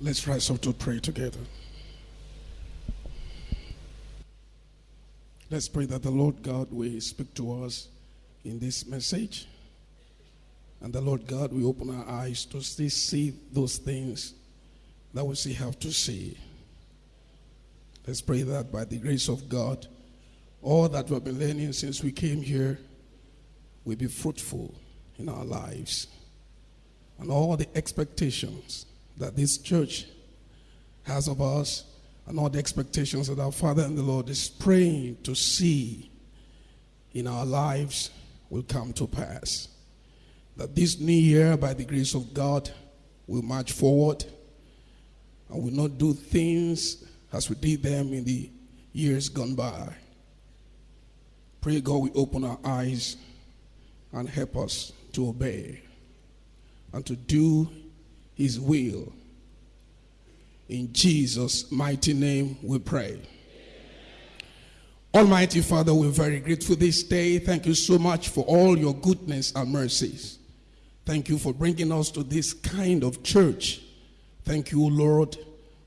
Let's rise up to pray together. Let's pray that the Lord God will speak to us in this message. And the Lord God will open our eyes to see, those things that we see have to see. Let's pray that by the grace of God, all that we've been learning since we came here will be fruitful in our lives. And all the expectations that this church has of us and all the expectations that our Father and the Lord is praying to see in our lives will come to pass. That this new year, by the grace of God, will march forward and will not do things as we did them in the years gone by. Pray God we open our eyes and help us to obey and to do his will. In Jesus' mighty name we pray. Almighty Father, we're very grateful this day. Thank you so much for all your goodness and mercies. Thank you for bringing us to this kind of church. Thank you, Lord,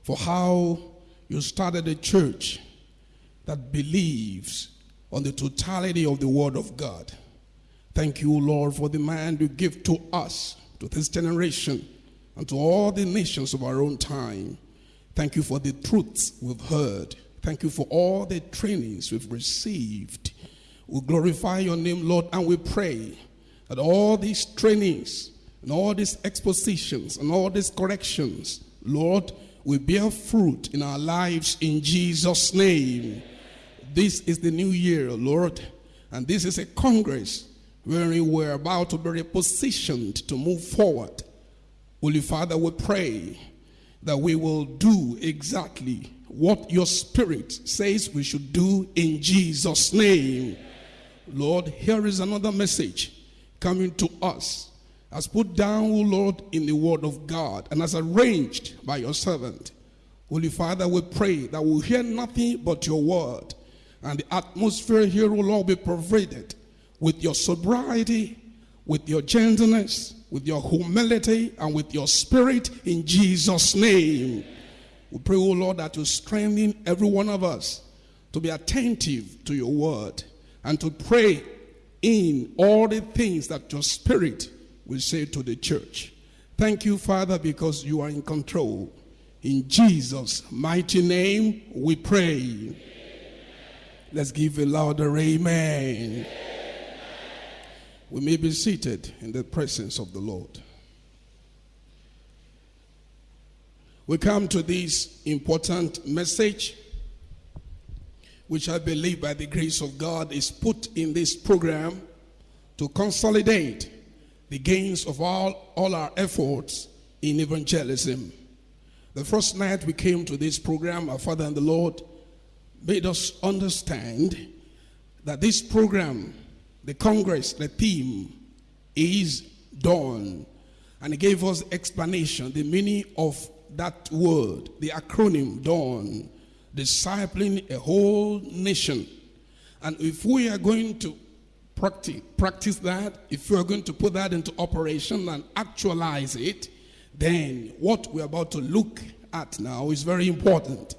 for how you started a church that believes on the totality of the Word of God. Thank you, Lord, for the man you give to us, to this generation, and to all the nations of our own time. Thank you for the truths we've heard. Thank you for all the trainings we've received. We glorify your name, Lord, and we pray that all these trainings and all these expositions and all these corrections, Lord, will bear fruit in our lives in Jesus' name. This is the new year, Lord, and this is a congress wherein we're about to be repositioned to move forward. Holy Father, we pray that we will do exactly what your spirit says we should do in Jesus' name. Lord, here is another message coming to us as put down, O Lord, in the word of God and as arranged by your servant. Holy Father, we pray that we'll hear nothing but your word and the atmosphere here will all be pervaded with your sobriety, with your gentleness, with your humility, and with your spirit in Jesus' name. We pray, O Lord, that you strengthen every one of us to be attentive to your word and to pray in all the things that your spirit will say to the church. Thank you, Father, because you are in control. In Jesus' mighty name, we pray. Amen. Let's give a louder amen. amen. We may be seated in the presence of the Lord. We come to this important message, which I believe by the grace of God is put in this program to consolidate the gains of all, all our efforts in evangelism. The first night we came to this program, our Father and the Lord made us understand that this program, the Congress, the theme is dawn. And he gave us explanation, the meaning of that word, the acronym DAWN, discipling a whole nation. And if we are going to practice, practice that, if we are going to put that into operation and actualize it, then what we're about to look at now is very important.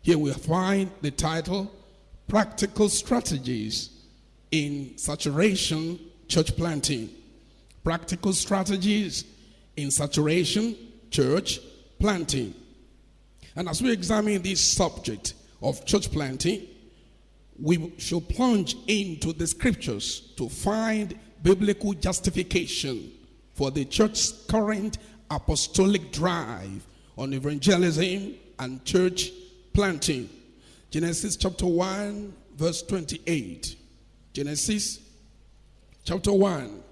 Here we find the title, Practical Strategies in Saturation Church Planting. Practical Strategies in Saturation Church planting. And as we examine this subject of church planting, we should plunge into the scriptures to find biblical justification for the church's current apostolic drive on evangelism and church planting. Genesis chapter 1, verse 28. Genesis chapter 1,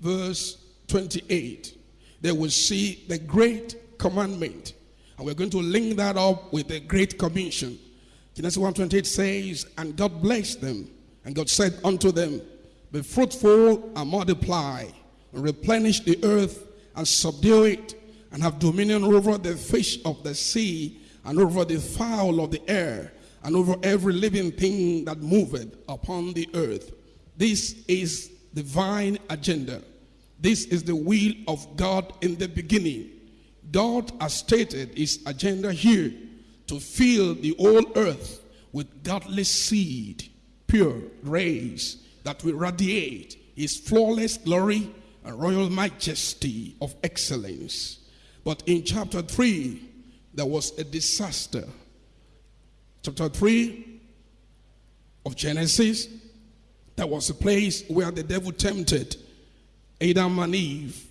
verse 28. They will see the great commandment. And we're going to link that up with the Great Commission. Genesis 1:28 says, And God blessed them, and God said unto them, Be fruitful and multiply, and replenish the earth, and subdue it, and have dominion over the fish of the sea, and over the fowl of the air, and over every living thing that moveth upon the earth. This is divine agenda. This is the will of God in the beginning. God has stated his agenda here to fill the whole earth with godly seed, pure rays that will radiate his flawless glory and royal majesty of excellence. But in chapter 3, there was a disaster. Chapter 3 of Genesis, that was a place where the devil tempted Adam and Eve.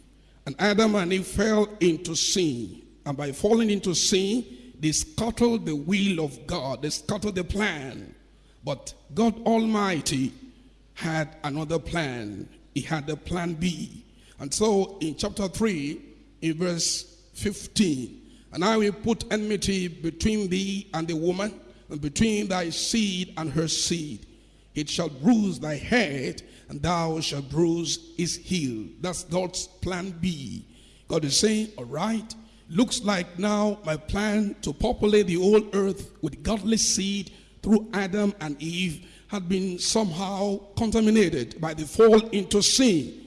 And Adam and Eve fell into sin. And by falling into sin, they scuttled the will of God, they scuttled the plan. But God Almighty had another plan. He had a plan B. And so in chapter 3, in verse 15, and I will put enmity between thee and the woman, and between thy seed and her seed. It shall bruise thy head, and thou shalt bruise his heel. That's God's plan B. God is saying, All right, looks like now my plan to populate the whole earth with godly seed through Adam and Eve had been somehow contaminated by the fall into sin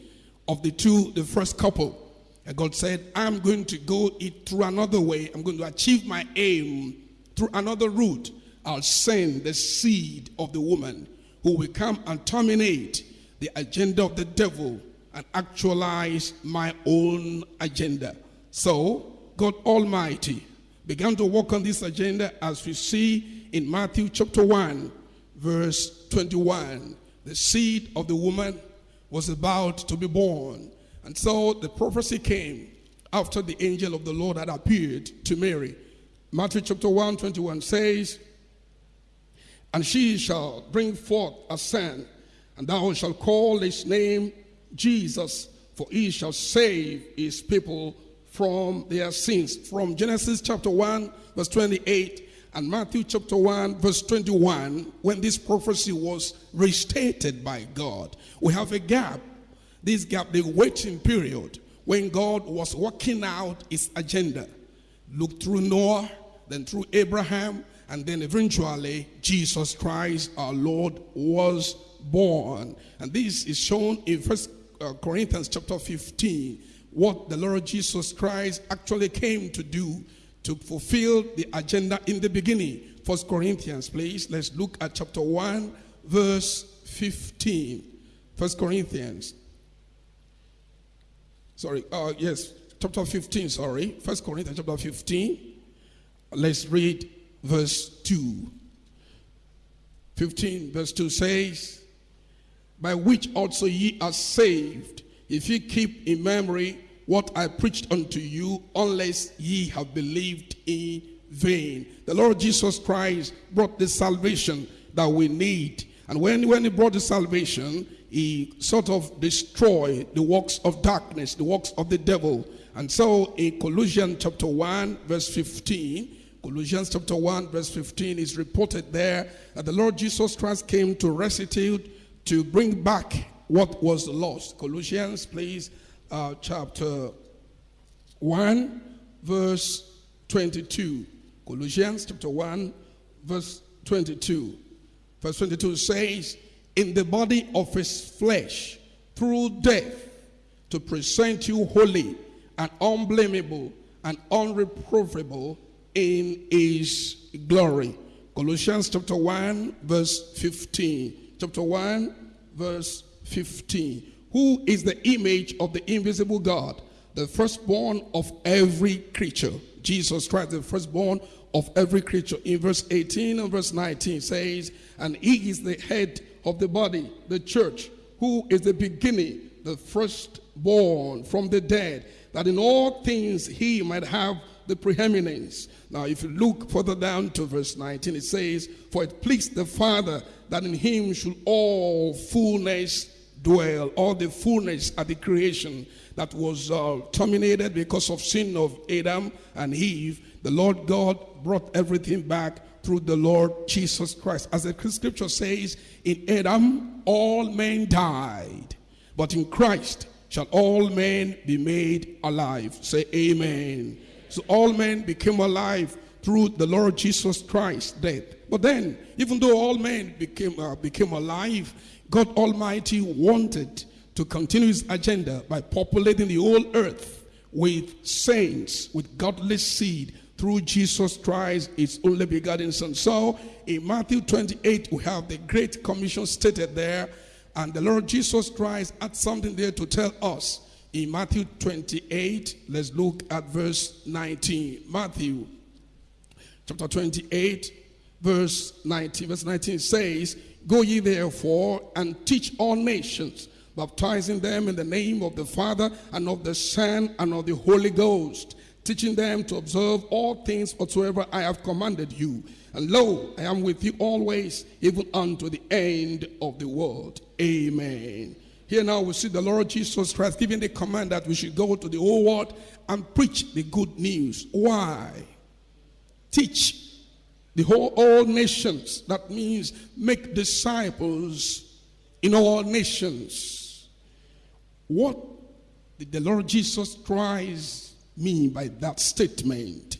of the two, the first couple. And God said, I'm going to go it through another way. I'm going to achieve my aim through another route. I'll send the seed of the woman who will come and terminate the agenda of the devil and actualize my own agenda. So, God Almighty began to work on this agenda as we see in Matthew chapter 1, verse 21. The seed of the woman was about to be born. And so the prophecy came after the angel of the Lord had appeared to Mary. Matthew chapter 1, 21 says, And she shall bring forth a son, and thou shalt call his name Jesus, for he shall save his people from their sins. From Genesis chapter 1, verse 28, and Matthew chapter 1, verse 21, when this prophecy was restated by God, we have a gap. This gap, the waiting period, when God was working out his agenda. Look through Noah, then through Abraham, and then eventually Jesus Christ, our Lord, was born. And this is shown in First uh, Corinthians chapter 15, what the Lord Jesus Christ actually came to do to fulfill the agenda in the beginning. First Corinthians, please. Let's look at chapter 1, verse 15. First Corinthians. Sorry, uh, yes, chapter 15, sorry. First Corinthians chapter 15. Let's read verse 2. 15, verse 2 says, By which also ye are saved, if ye keep in memory what I preached unto you, unless ye have believed in vain. The Lord Jesus Christ brought the salvation that we need. And when, when he brought the salvation, he sort of destroyed the works of darkness, the works of the devil. And so in Colossians chapter 1, verse 15, Colossians chapter 1, verse 15 is reported there that the Lord Jesus Christ came to restitute, to bring back what was lost. Colossians, please, uh, chapter 1, verse 22. Colossians chapter 1, verse 22. Verse 22 says, In the body of his flesh, through death, to present you holy and unblameable and unreprovable in his glory. Colossians chapter 1, verse 15. Chapter 1, verse 15 who is the image of the invisible God, the firstborn of every creature. Jesus Christ, the firstborn of every creature. In verse 18 and verse 19 says, And he is the head of the body, the church, who is the beginning, the firstborn from the dead, that in all things he might have the preeminence. Now, if you look further down to verse 19, it says, For it pleased the Father that in him should all fullness dwell, all the fullness of the creation that was uh, terminated because of sin of Adam and Eve, the Lord God brought everything back through the Lord Jesus Christ. As the scripture says, in Adam all men died, but in Christ shall all men be made alive. Say amen. So all men became alive through the Lord Jesus Christ's death. But then, even though all men became, uh, became alive, God Almighty wanted to continue his agenda by populating the whole earth with saints, with godly seed through Jesus Christ, its only begotten Son. So in Matthew 28, we have the Great Commission stated there, and the Lord Jesus Christ had something there to tell us. In Matthew 28, let's look at verse 19. Matthew chapter 28, verse 19. Verse 19 says, Go ye therefore and teach all nations, baptizing them in the name of the Father and of the Son and of the Holy Ghost, teaching them to observe all things whatsoever I have commanded you. And lo, I am with you always, even unto the end of the world. Amen. Here now we see the Lord Jesus Christ giving the command that we should go to the whole world and preach the good news. Why? Teach the whole all nations. That means make disciples in all nations. What did the Lord Jesus Christ mean by that statement?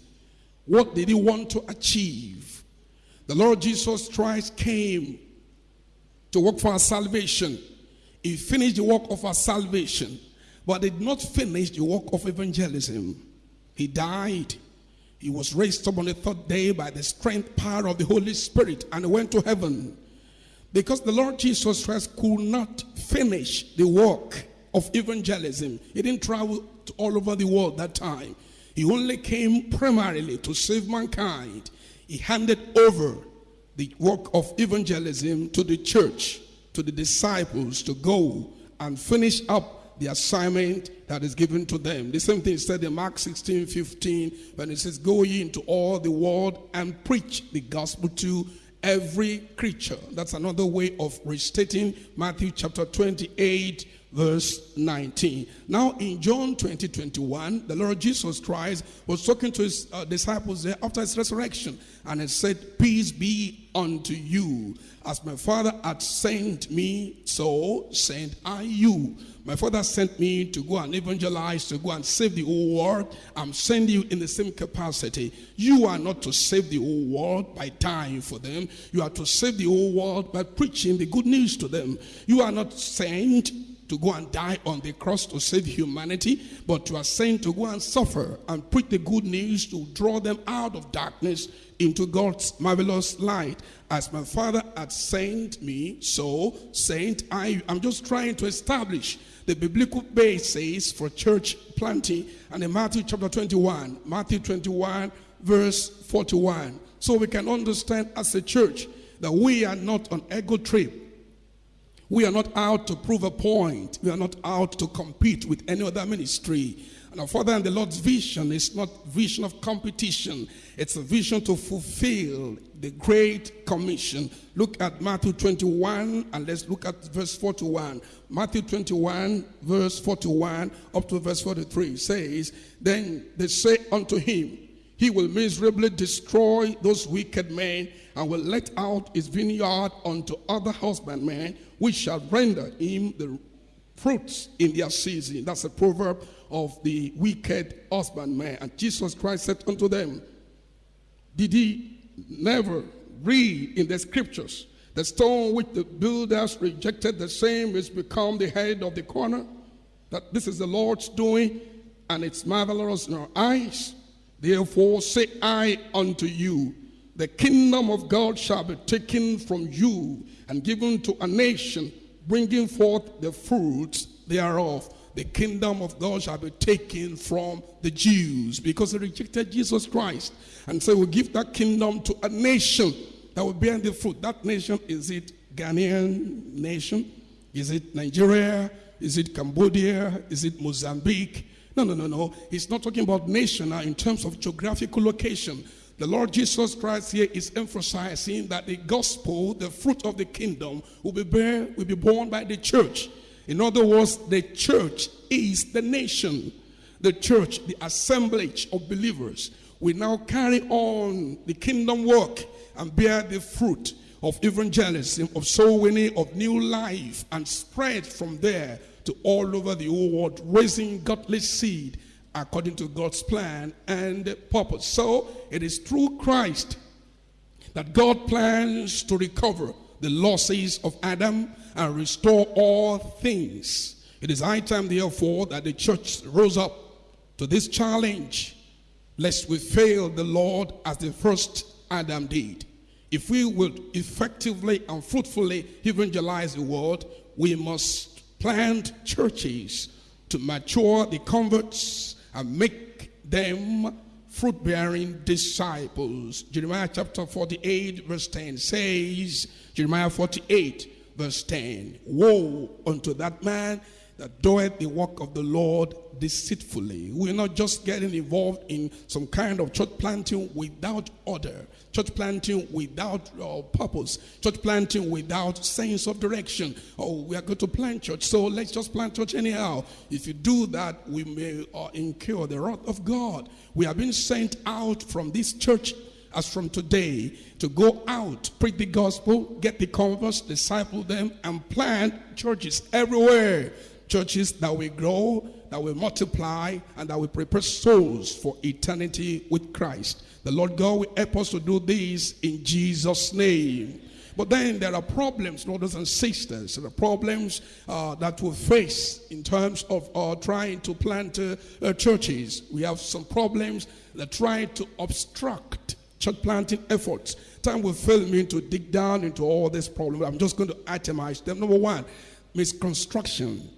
What did he want to achieve? The Lord Jesus Christ came to work for our salvation. He finished the work of our salvation, but did not finish the work of evangelism. He died he was raised up on the third day by the strength power of the Holy Spirit and went to heaven. Because the Lord Jesus Christ could not finish the work of evangelism. He didn't travel all over the world that time. He only came primarily to save mankind. He handed over the work of evangelism to the church, to the disciples to go and finish up the assignment that is given to them. The same thing is said in Mark 16 15 when it says, Go ye into all the world and preach the gospel to every creature. That's another way of restating Matthew chapter 28 verse 19. Now in John 20, 21, the Lord Jesus Christ was talking to his uh, disciples there after his resurrection. And he said, peace be unto you. As my Father had sent me, so sent I you. My Father sent me to go and evangelize, to go and save the whole world. I'm sending you in the same capacity. You are not to save the whole world by dying for them. You are to save the whole world by preaching the good news to them. You are not sent to go and die on the cross to save humanity, but you are sent to go and suffer and preach the good news to draw them out of darkness into God's marvelous light. As my Father had sent me, so sent I. I'm just trying to establish the biblical basis for church planting. And in Matthew chapter 21, Matthew 21, verse 41. So we can understand as a church that we are not on ego trip we are not out to prove a point. We are not out to compete with any other ministry. And our Father and the Lord's vision is not vision of competition. It's a vision to fulfill the Great Commission. Look at Matthew 21 and let's look at verse 41. Matthew 21 verse 41 up to verse 43 says, Then they say unto him, He will miserably destroy those wicked men and will let out his vineyard unto other husbandmen which shall render him the fruits in their season. That's a proverb of the wicked husbandman. And Jesus Christ said unto them, Did he never read in the scriptures the stone which the builders rejected, the same is become the head of the corner? That this is the Lord's doing, and it's marvelous in our eyes. Therefore say I unto you, the kingdom of God shall be taken from you and given to a nation, bringing forth the fruits thereof. The kingdom of God shall be taken from the Jews because they rejected Jesus Christ. And so we give that kingdom to a nation that will bear the fruit. That nation, is it Ghanaian nation? Is it Nigeria? Is it Cambodia? Is it Mozambique? No, no, no, no. He's not talking about nation now in terms of geographical location. The Lord Jesus Christ here is emphasizing that the gospel, the fruit of the kingdom, will be, bear, will be born by the church. In other words, the church is the nation. The church, the assemblage of believers, will now carry on the kingdom work and bear the fruit of evangelism, of soul winning, of new life, and spread from there to all over the whole world, raising godly seed according to God's plan and purpose. So it is through Christ that God plans to recover the losses of Adam and restore all things. It is high time, therefore, that the church rose up to this challenge, lest we fail the Lord as the first Adam did. If we will effectively and fruitfully evangelize the world, we must plant churches to mature the converts and make them fruit bearing disciples. Jeremiah chapter 48, verse 10 says, Jeremiah 48, verse 10 Woe unto that man that doeth the work of the Lord deceitfully. We're not just getting involved in some kind of church planting without order, church planting without uh, purpose, church planting without sense of direction. Oh, we are going to plant church, so let's just plant church anyhow. If you do that, we may uh, incur the wrath of God. We have been sent out from this church as from today to go out, preach the gospel, get the converts, disciple them, and plant churches everywhere churches that will grow, that will multiply, and that will prepare souls for eternity with Christ. The Lord God will help us to do this in Jesus' name. But then there are problems, brothers and sisters. Are problems uh, that we face in terms of uh, trying to plant uh, uh churches. We have some problems that try to obstruct church planting efforts. Time will fail me to dig down into all these problems. I'm just going to itemize them. Number one, misconstruction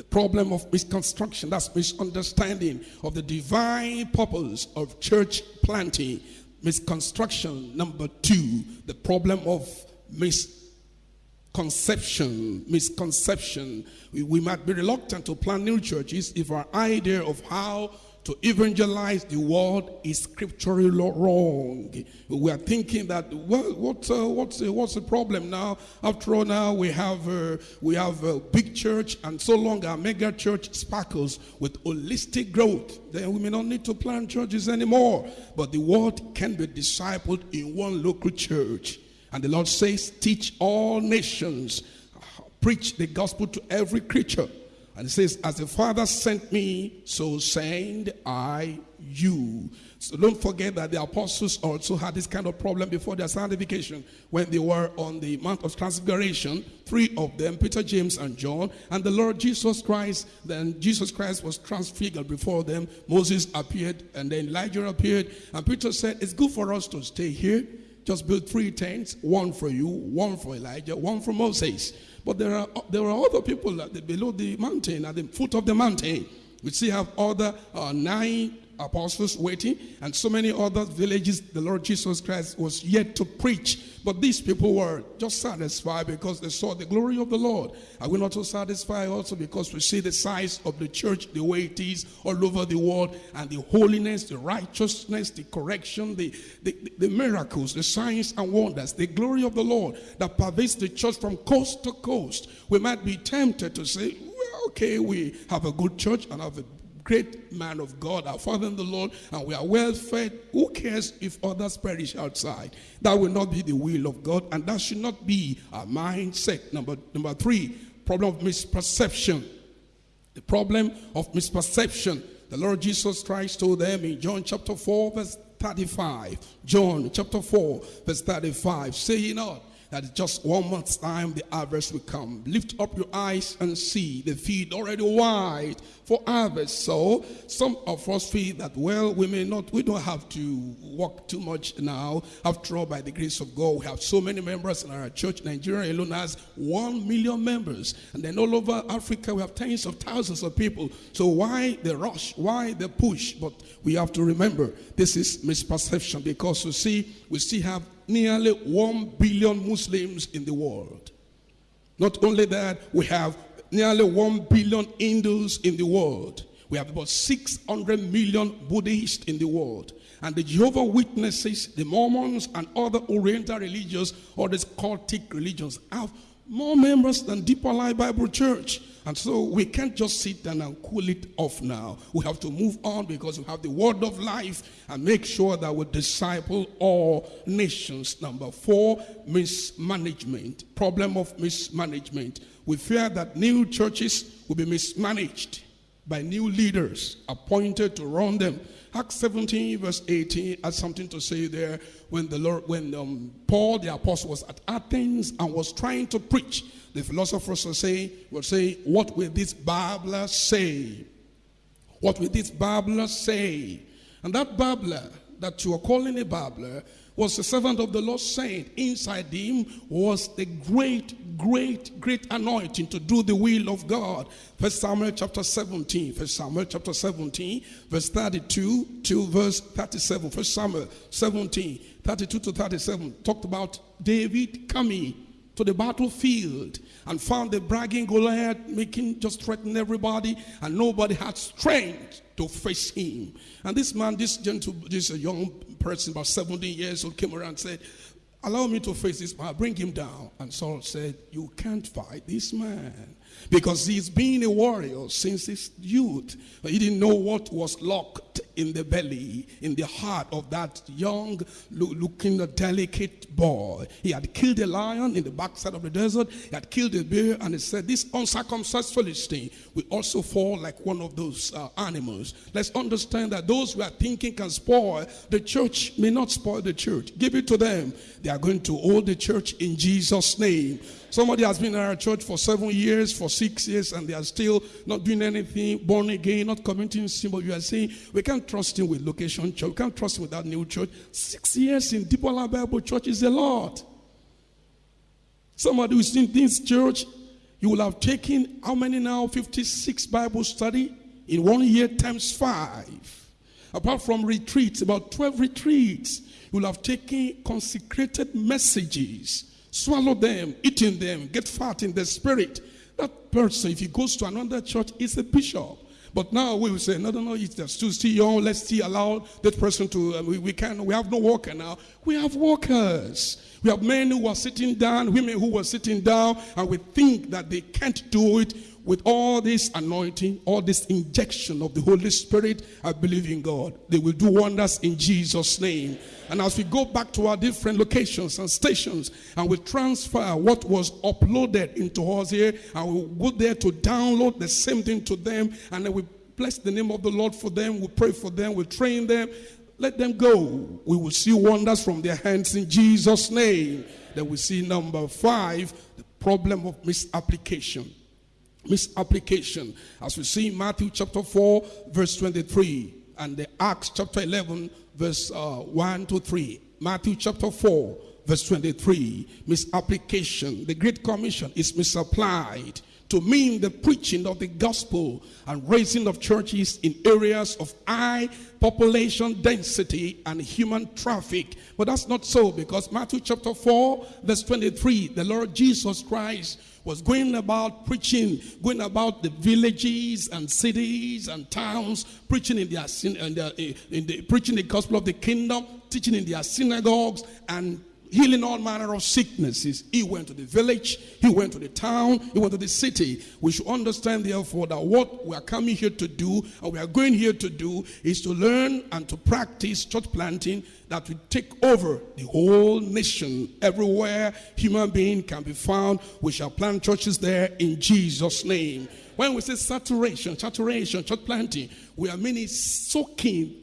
the problem of misconstruction, that's misunderstanding of the divine purpose of church planting. Misconstruction. Number two, the problem of misconception. Misconception. We, we might be reluctant to plant new churches if our idea of how to evangelize the world is scripturally wrong. We are thinking that well, what, uh, what's uh, what's the problem now? After all, now we have uh, we have a big church, and so long our mega church sparkles with holistic growth, then we may not need to plant churches anymore. But the world can be discipled in one local church, and the Lord says, "Teach all nations." Preach the gospel to every creature. And it says, As the Father sent me, so send I you. So don't forget that the apostles also had this kind of problem before their sanctification when they were on the Mount of Transfiguration. Three of them, Peter, James, and John, and the Lord Jesus Christ. Then Jesus Christ was transfigured before them. Moses appeared, and then Elijah appeared. And Peter said, It's good for us to stay here. Just build three tents one for you, one for Elijah, one for Moses. But there are, there are other people below the mountain, at the foot of the mountain. We still have other uh, nine apostles waiting, and so many other villages the Lord Jesus Christ was yet to preach. But these people were just satisfied because they saw the glory of the Lord. Are we not so satisfied also because we see the size of the church the way it is all over the world, and the holiness, the righteousness, the correction, the, the, the miracles, the signs and wonders, the glory of the Lord that pervades the church from coast to coast? We might be tempted to say, okay, we have a good church and have a great man of God, our Father in the Lord, and we are well fed. Who cares if others perish outside? That will not be the will of God, and that should not be our mindset. Number, number three, problem of misperception. The problem of misperception. The Lord Jesus Christ told them in John chapter 4, verse 35. John chapter 4, verse 35. Say ye not that just one month's time the harvest will come. Lift up your eyes and see the field already white for harvest. So some of us feel that, well, we may not, we don't have to work too much now. After all, by the grace of God, we have so many members in our church. Nigeria alone has one million members. And then all over Africa, we have tens of thousands of people. So why the rush? Why the push? But we have to remember this is misperception because you see, we still have nearly 1 billion Muslims in the world. Not only that, we have nearly 1 billion Hindus in the world. We have about 600 million Buddhists in the world. And the Jehovah Witnesses, the Mormons, and other Oriental religions, or the cultic religions, have more members than Deeper Life Bible Church. And so we can't just sit down and cool it off now. We have to move on because we have the word of life and make sure that we disciple all nations. Number four, mismanagement. Problem of mismanagement. We fear that new churches will be mismanaged by new leaders appointed to run them. Acts 17, verse 18, has something to say there when the Lord, when um, Paul the apostle was at Athens and was trying to preach the philosophers will say, will say, What will this babbler say? What will this babbler say? And that babbler that you are calling a babbler was the servant of the Lord saint. Inside him was the great, great, great anointing to do the will of God. First Samuel chapter 17. First Samuel chapter 17, verse 32 to verse 37. First Samuel 17, 32 to 37 talked about David coming to the battlefield and found the bragging Goliath making just threaten everybody, and nobody had strength to face him. And this man, this gentle, this young person, about 17 years old, came around and said, Allow me to face this man, bring him down. And Saul said, You can't fight this man because he's been a warrior since his youth. He didn't know what was locked in the belly, in the heart of that young looking delicate boy. He had killed a lion in the backside of the desert. He had killed a bear and he said, this uncircumcised Philistine will also fall like one of those uh, animals. Let's understand that those who are thinking can spoil the church may not spoil the church. Give it to them. They are going to hold the church in Jesus' name. Somebody has been in our church for seven years, for six years, and they are still not doing anything, born again, not committing sin. But you are saying, we can't trust him with location church. We can't trust him with that new church. Six years in Deeper Life Bible Church is a lot. Somebody who's in this church, you will have taken how many now? 56 Bible study in one year times five. Apart from retreats, about 12 retreats, you will have taken consecrated messages swallow them, eating them, get fat in the spirit. That person, if he goes to another church, is a bishop. But now we will say, no, no, no, it's too still young. Let's still allow that person to, uh, we, we can, we have no worker now. We have workers. We have men who are sitting down, women who are sitting down, and we think that they can't do it with all this anointing, all this injection of the Holy Spirit, I believe in God. They will do wonders in Jesus' name. And as we go back to our different locations and stations, and we transfer what was uploaded into us here, and we go there to download the same thing to them, and then we bless the name of the Lord for them, we pray for them, we train them. Let them go. We will see wonders from their hands in Jesus' name. Then we see number five, the problem of misapplication misapplication. As we see in Matthew chapter 4, verse 23, and the Acts chapter 11, verse uh, 1 to 3. Matthew chapter 4, verse 23, misapplication. The Great Commission is misapplied to mean the preaching of the gospel and raising of churches in areas of high population density and human traffic. But that's not so because Matthew chapter 4, verse 23, the Lord Jesus Christ was going about preaching, going about the villages and cities and towns, preaching in their, in their, in the preaching the gospel of the kingdom, teaching in their synagogues, and healing all manner of sicknesses. He went to the village, he went to the town, he went to the city. We should understand, therefore, that what we are coming here to do and we are going here to do is to learn and to practice church planting that will take over the whole nation. Everywhere human being can be found, we shall plant churches there in Jesus' name. When we say saturation, saturation, church planting, we are meaning soaking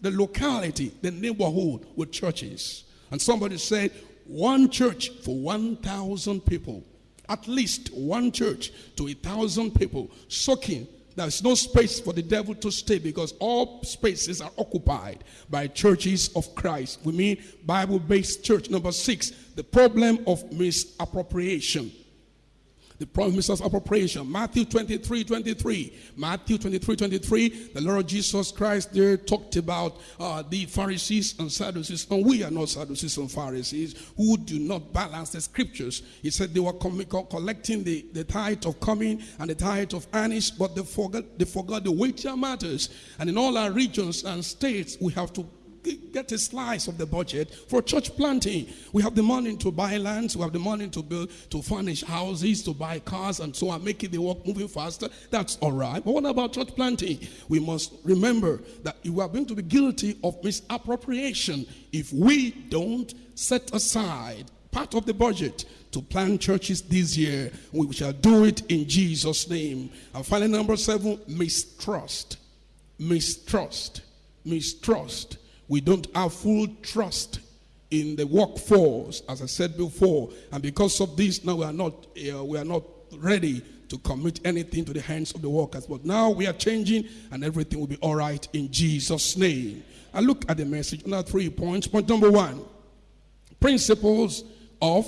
the locality, the neighborhood with churches. And somebody said, one church for 1,000 people. At least one church to a thousand people soaking. There's no space for the devil to stay because all spaces are occupied by churches of Christ. We mean Bible based church. Number six, the problem of misappropriation the promises of appropriation. Matthew 23, 23. Matthew 23, 23. The Lord Jesus Christ there talked about uh, the Pharisees and Sadducees. And we are not Sadducees and Pharisees who do not balance the scriptures. He said they were collecting the, the tithe of cummin and the tithe of anise, but they forgot, they forgot the weightier matters. And in all our regions and states, we have to get a slice of the budget for church planting. We have the money to buy lands, we have the money to build, to furnish houses, to buy cars, and so on, making the work moving faster. That's all right. But what about church planting? We must remember that you are going to be guilty of misappropriation if we don't set aside part of the budget to plant churches this year. We shall do it in Jesus' name. And finally, number seven, mistrust. Mistrust. Mistrust we don't have full trust in the workforce, as I said before, and because of this, now we are not uh, we are not ready to commit anything to the hands of the workers. But now we are changing and everything will be all right in Jesus' name. I look at the message. Now, three points. Point number one principles of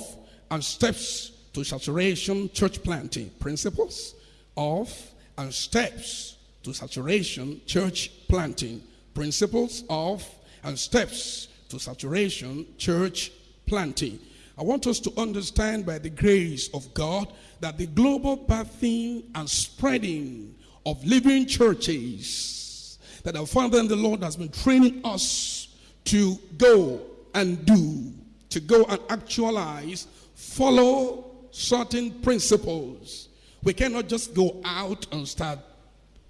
and steps to saturation church planting. Principles of and steps to saturation church planting. Principles of and steps to saturation church planting. I want us to understand by the grace of God that the global birthing and spreading of living churches that our Father and the Lord has been training us to go and do, to go and actualize, follow certain principles. We cannot just go out and start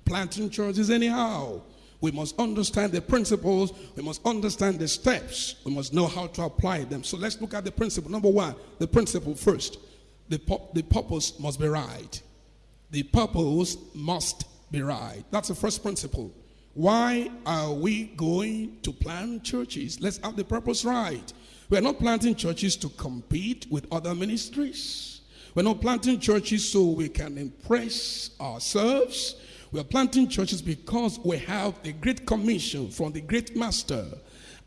planting churches anyhow. We must understand the principles. We must understand the steps. We must know how to apply them. So let's look at the principle. Number one, the principle first. The, the purpose must be right. The purpose must be right. That's the first principle. Why are we going to plant churches? Let's have the purpose right. We're not planting churches to compete with other ministries. We're not planting churches so we can impress ourselves. We are planting churches because we have the great commission from the great master.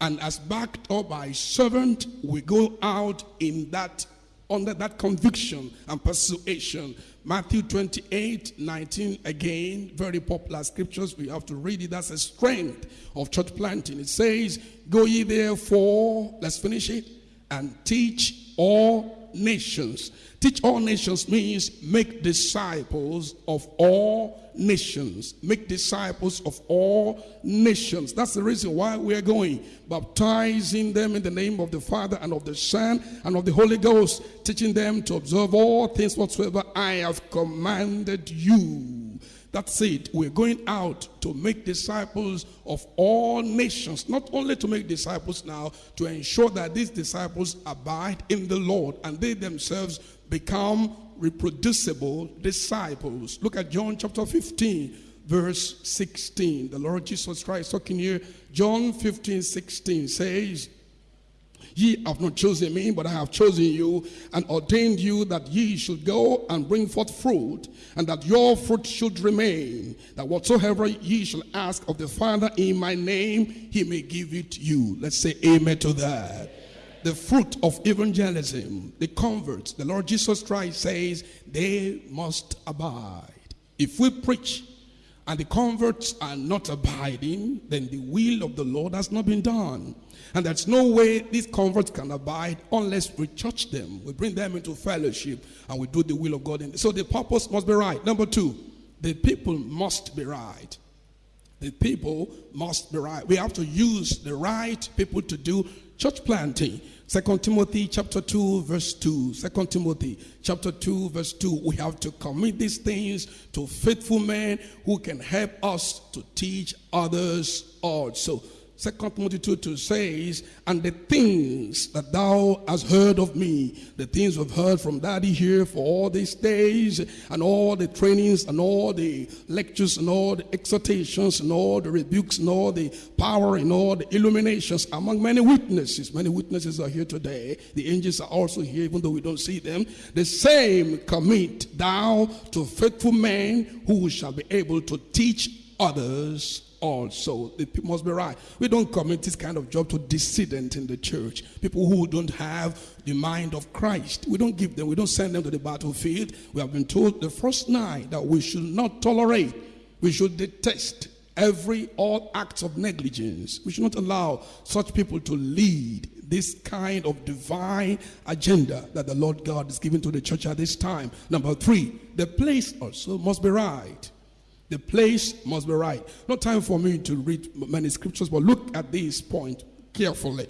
And as backed up by servant, we go out in that under that conviction and persuasion. Matthew 28 19, again, very popular scriptures. We have to read it. That's a strength of church planting. It says, Go ye therefore, let's finish it, and teach all nations. Teach all nations means make disciples of all nations. Make disciples of all nations. That's the reason why we are going. Baptizing them in the name of the Father and of the Son and of the Holy Ghost. Teaching them to observe all things whatsoever I have commanded you. That's it. We're going out to make disciples of all nations. Not only to make disciples now, to ensure that these disciples abide in the Lord and they themselves become reproducible disciples. Look at John chapter 15, verse 16. The Lord Jesus Christ talking here. John 15, 16 says, Ye have not chosen me, but I have chosen you and ordained you that ye should go and bring forth fruit, and that your fruit should remain, that whatsoever ye shall ask of the Father in my name, he may give it you. Let's say amen to that the fruit of evangelism, the converts, the Lord Jesus Christ says they must abide. If we preach and the converts are not abiding, then the will of the Lord has not been done. And there's no way these converts can abide unless we church them. We bring them into fellowship and we do the will of God. So the purpose must be right. Number two, the people must be right. The people must be right. We have to use the right people to do church planting. Second Timothy chapter 2 verse 2. Second Timothy chapter 2 verse 2. We have to commit these things to faithful men who can help us to teach others also. Second Timothy 2, 2 says, And the things that thou hast heard of me, the things we've heard from daddy here for all these days, and all the trainings, and all the lectures, and all the exhortations, and all the rebukes, and all the power, and all the illuminations, among many witnesses. Many witnesses are here today. The angels are also here, even though we don't see them. The same commit thou to faithful men who shall be able to teach others also. The people must be right. We don't commit this kind of job to dissident in the church. People who don't have the mind of Christ. We don't give them, we don't send them to the battlefield. We have been told the first night that we should not tolerate, we should detest every all acts of negligence. We should not allow such people to lead this kind of divine agenda that the Lord God is giving to the church at this time. Number three, the place also must be right. The place must be right. No time for me to read many scriptures, but look at this point carefully.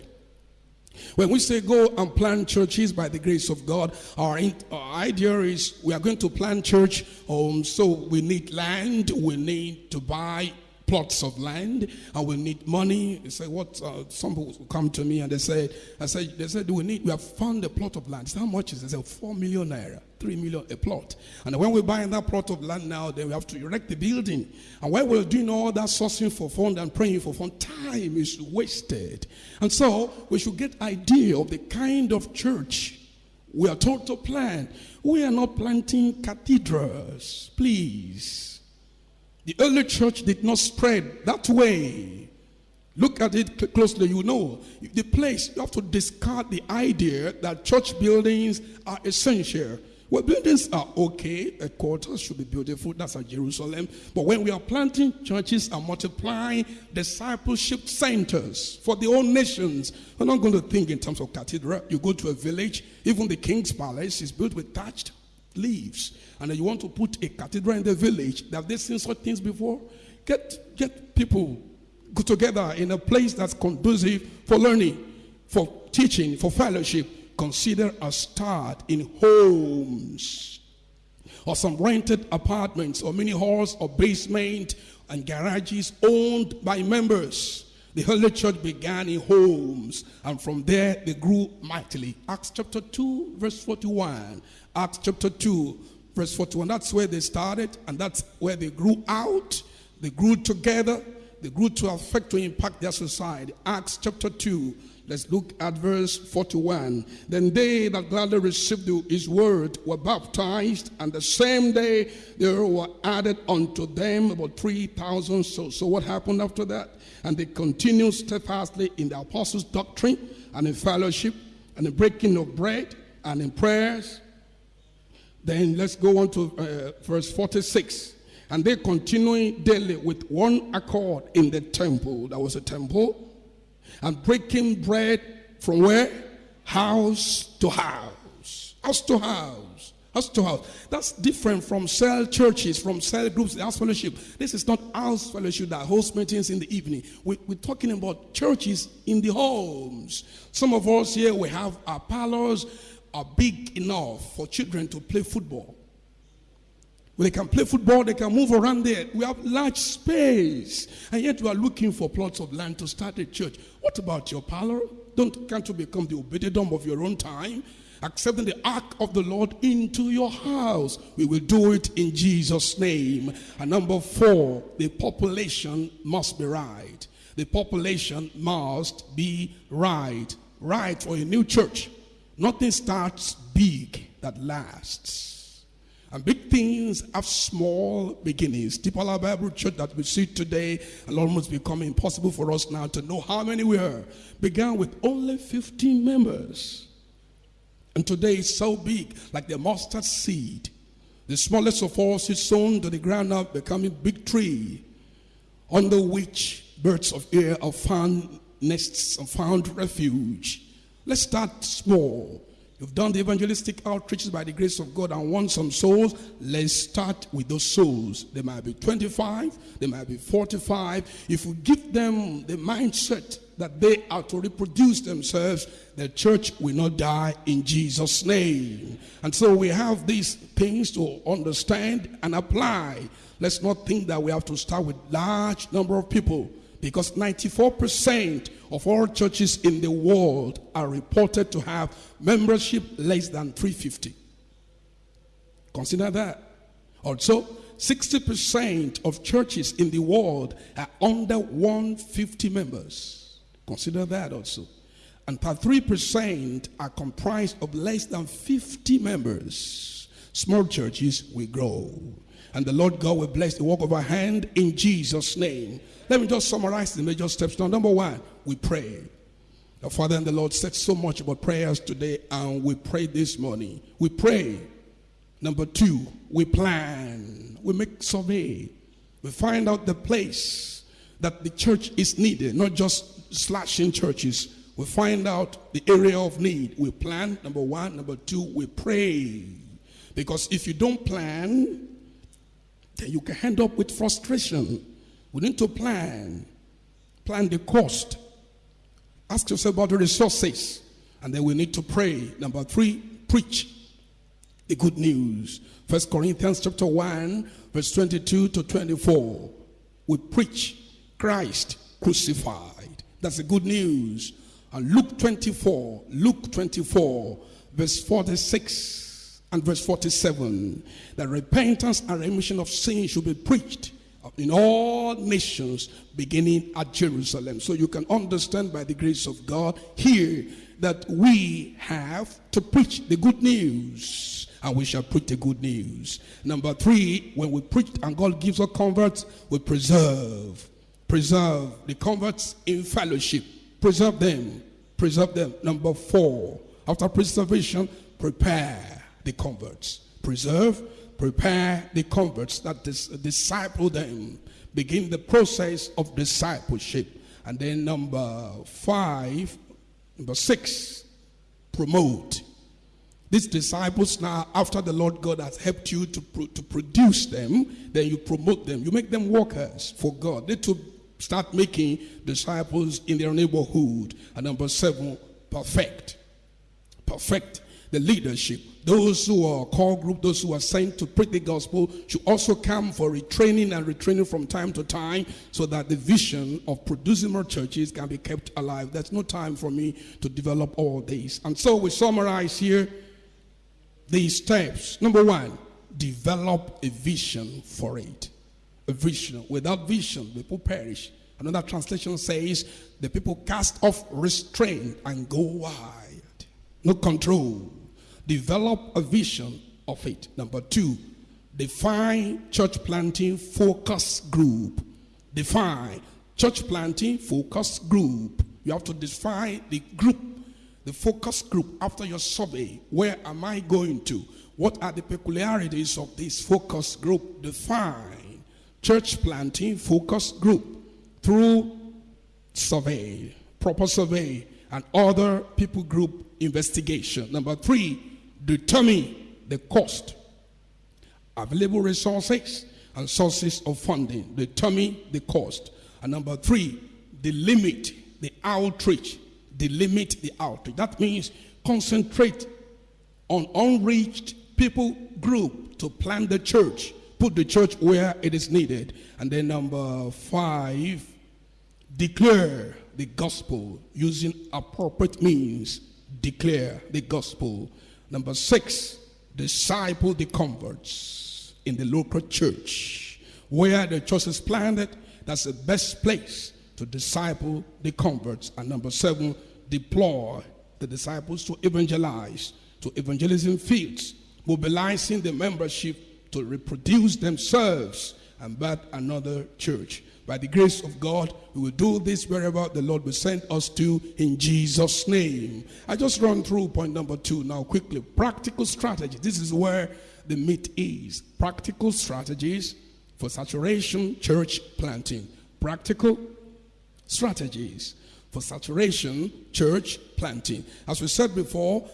When we say go and plant churches by the grace of God, our, our idea is we are going to plant church, um, so we need land, we need to buy plots of land and we need money. They say, what? Uh, some people come to me and they say, I said, they said, we need, we have found a plot of land. How much is it? They say, four million naira, three million a plot. And when we buy that plot of land now, then we have to erect the building. And while we're doing all that sourcing for fund and praying for fund, time is wasted. And so we should get idea of the kind of church We are told to plant. We are not planting cathedrals, please. The early church did not spread that way. Look at it closely, you know. The place, you have to discard the idea that church buildings are essential. Well, buildings are okay. A quarter should be beautiful. That's at Jerusalem. But when we are planting churches and multiplying discipleship centers for the whole nations, we're not going to think in terms of cathedral. You go to a village, even the king's palace is built with thatched leaves. And you want to put a cathedral in the village. Have they seen such things before? Get, get people together in a place that's conducive for learning, for teaching, for fellowship consider a start in homes or some rented apartments or mini halls or basement and garages owned by members. The early church began in homes, and from there they grew mightily. Acts chapter 2, verse 41. Acts chapter 2, verse 41. That's where they started, and that's where they grew out. They grew together, they grew to affect, to impact their society. Acts chapter 2, Let's look at verse 41. Then they that gladly received his word were baptized, and the same day there were added unto them about 3,000 souls. So what happened after that? And they continued steadfastly in the apostles' doctrine, and in fellowship, and in breaking of bread, and in prayers. Then let's go on to uh, verse 46. And they continuing daily with one accord in the temple. That was a temple and breaking bread from where? House to house. House to house. House to house. That's different from cell churches, from cell groups, house fellowship. This is not house fellowship that hosts meetings in the evening. We, we're talking about churches in the homes. Some of us here, we have our parlors are big enough for children to play football. They can play football, they can move around there. We have large space. And yet we are looking for plots of land to start a church. What about your parlor? Don't can't you become the Obed-Edom of your own time? Accepting the ark of the Lord into your house. We will do it in Jesus' name. And number four, the population must be right. The population must be right. Right for a new church. Nothing starts big that lasts. And big things have small beginnings. All Bible Church that we see today and almost become impossible for us now to know how many we are. Began with only 15 members. And today it's so big, like the mustard seed. The smallest of all is sown to the ground now, becoming big tree, under which birds of air have found nests and found refuge. Let's start small. You've done the evangelistic outreaches by the grace of God and won some souls. Let's start with those souls. They might be 25, they might be 45. If we give them the mindset that they are to reproduce themselves, the church will not die in Jesus' name. And so we have these things to understand and apply. Let's not think that we have to start with large number of people because 94% of all churches in the world are reported to have membership less than 350. Consider that. Also, 60% of churches in the world are under 150 members. Consider that also. And 3% are comprised of less than 50 members. Small churches will grow. And the Lord God will bless the work of our hand in Jesus' name. Let me just summarize the major steps. Now, number one, we pray. The Father and the Lord said so much about prayers today, and we pray this morning. We pray. Number two, we plan. We make survey. We find out the place that the church is needed, not just slashing churches. We find out the area of need. We plan, number one. Number two, we pray. Because if you don't plan, then you can end up with frustration. We need to plan. Plan the cost. Ask yourself about the resources. And then we need to pray. Number three, preach the good news. First Corinthians chapter 1, verse 22 to 24. We preach Christ crucified. That's the good news. And Luke 24, Luke 24, verse 46 and verse 47. That repentance and remission of sin should be preached in all nations, beginning at Jerusalem. So you can understand by the grace of God here that we have to preach the good news. And we shall preach the good news. Number three, when we preach and God gives us converts, we preserve. Preserve the converts in fellowship. Preserve them. Preserve them. Number four, after preservation, prepare the converts. Preserve, prepare the converts that dis- disciple them. Begin the process of discipleship. And then number five, number six, promote. These disciples now, after the Lord God has helped you to, to produce them, then you promote them. You make them workers for God. They to start making disciples in their neighborhood. And number seven, perfect. Perfect the leadership. Those who are core group, those who are sent to preach the gospel, should also come for retraining and retraining from time to time so that the vision of producing more churches can be kept alive. There's no time for me to develop all these. And so we summarize here these steps. Number one, develop a vision for it. A vision. Without vision, people perish. Another translation says, the people cast off restraint and go wild. No control. Develop a vision of it. Number two, define church planting focus group. Define church planting focus group. You have to define the group, the focus group after your survey. Where am I going to? What are the peculiarities of this focus group? Define church planting focus group through survey, proper survey, and other people group investigation. Number three, determine the cost, available resources, and sources of funding. Determine the cost. And number three, delimit the outreach. Delimit the outreach. That means concentrate on unreached people group to plant the church. Put the church where it is needed. And then number five, declare the gospel using appropriate means. Declare the gospel. Number six, disciple the converts in the local church. Where the church is planted, that's the best place to disciple the converts. And number seven, deploy the disciples to evangelize, to evangelism fields, mobilizing the membership to reproduce themselves and birth another church. By the grace of God, we will do this wherever the Lord will send us to in Jesus' name. I just run through point number two now quickly. Practical strategy. This is where the meat is. Practical strategies for saturation church planting. Practical strategies for saturation church planting. As we said before,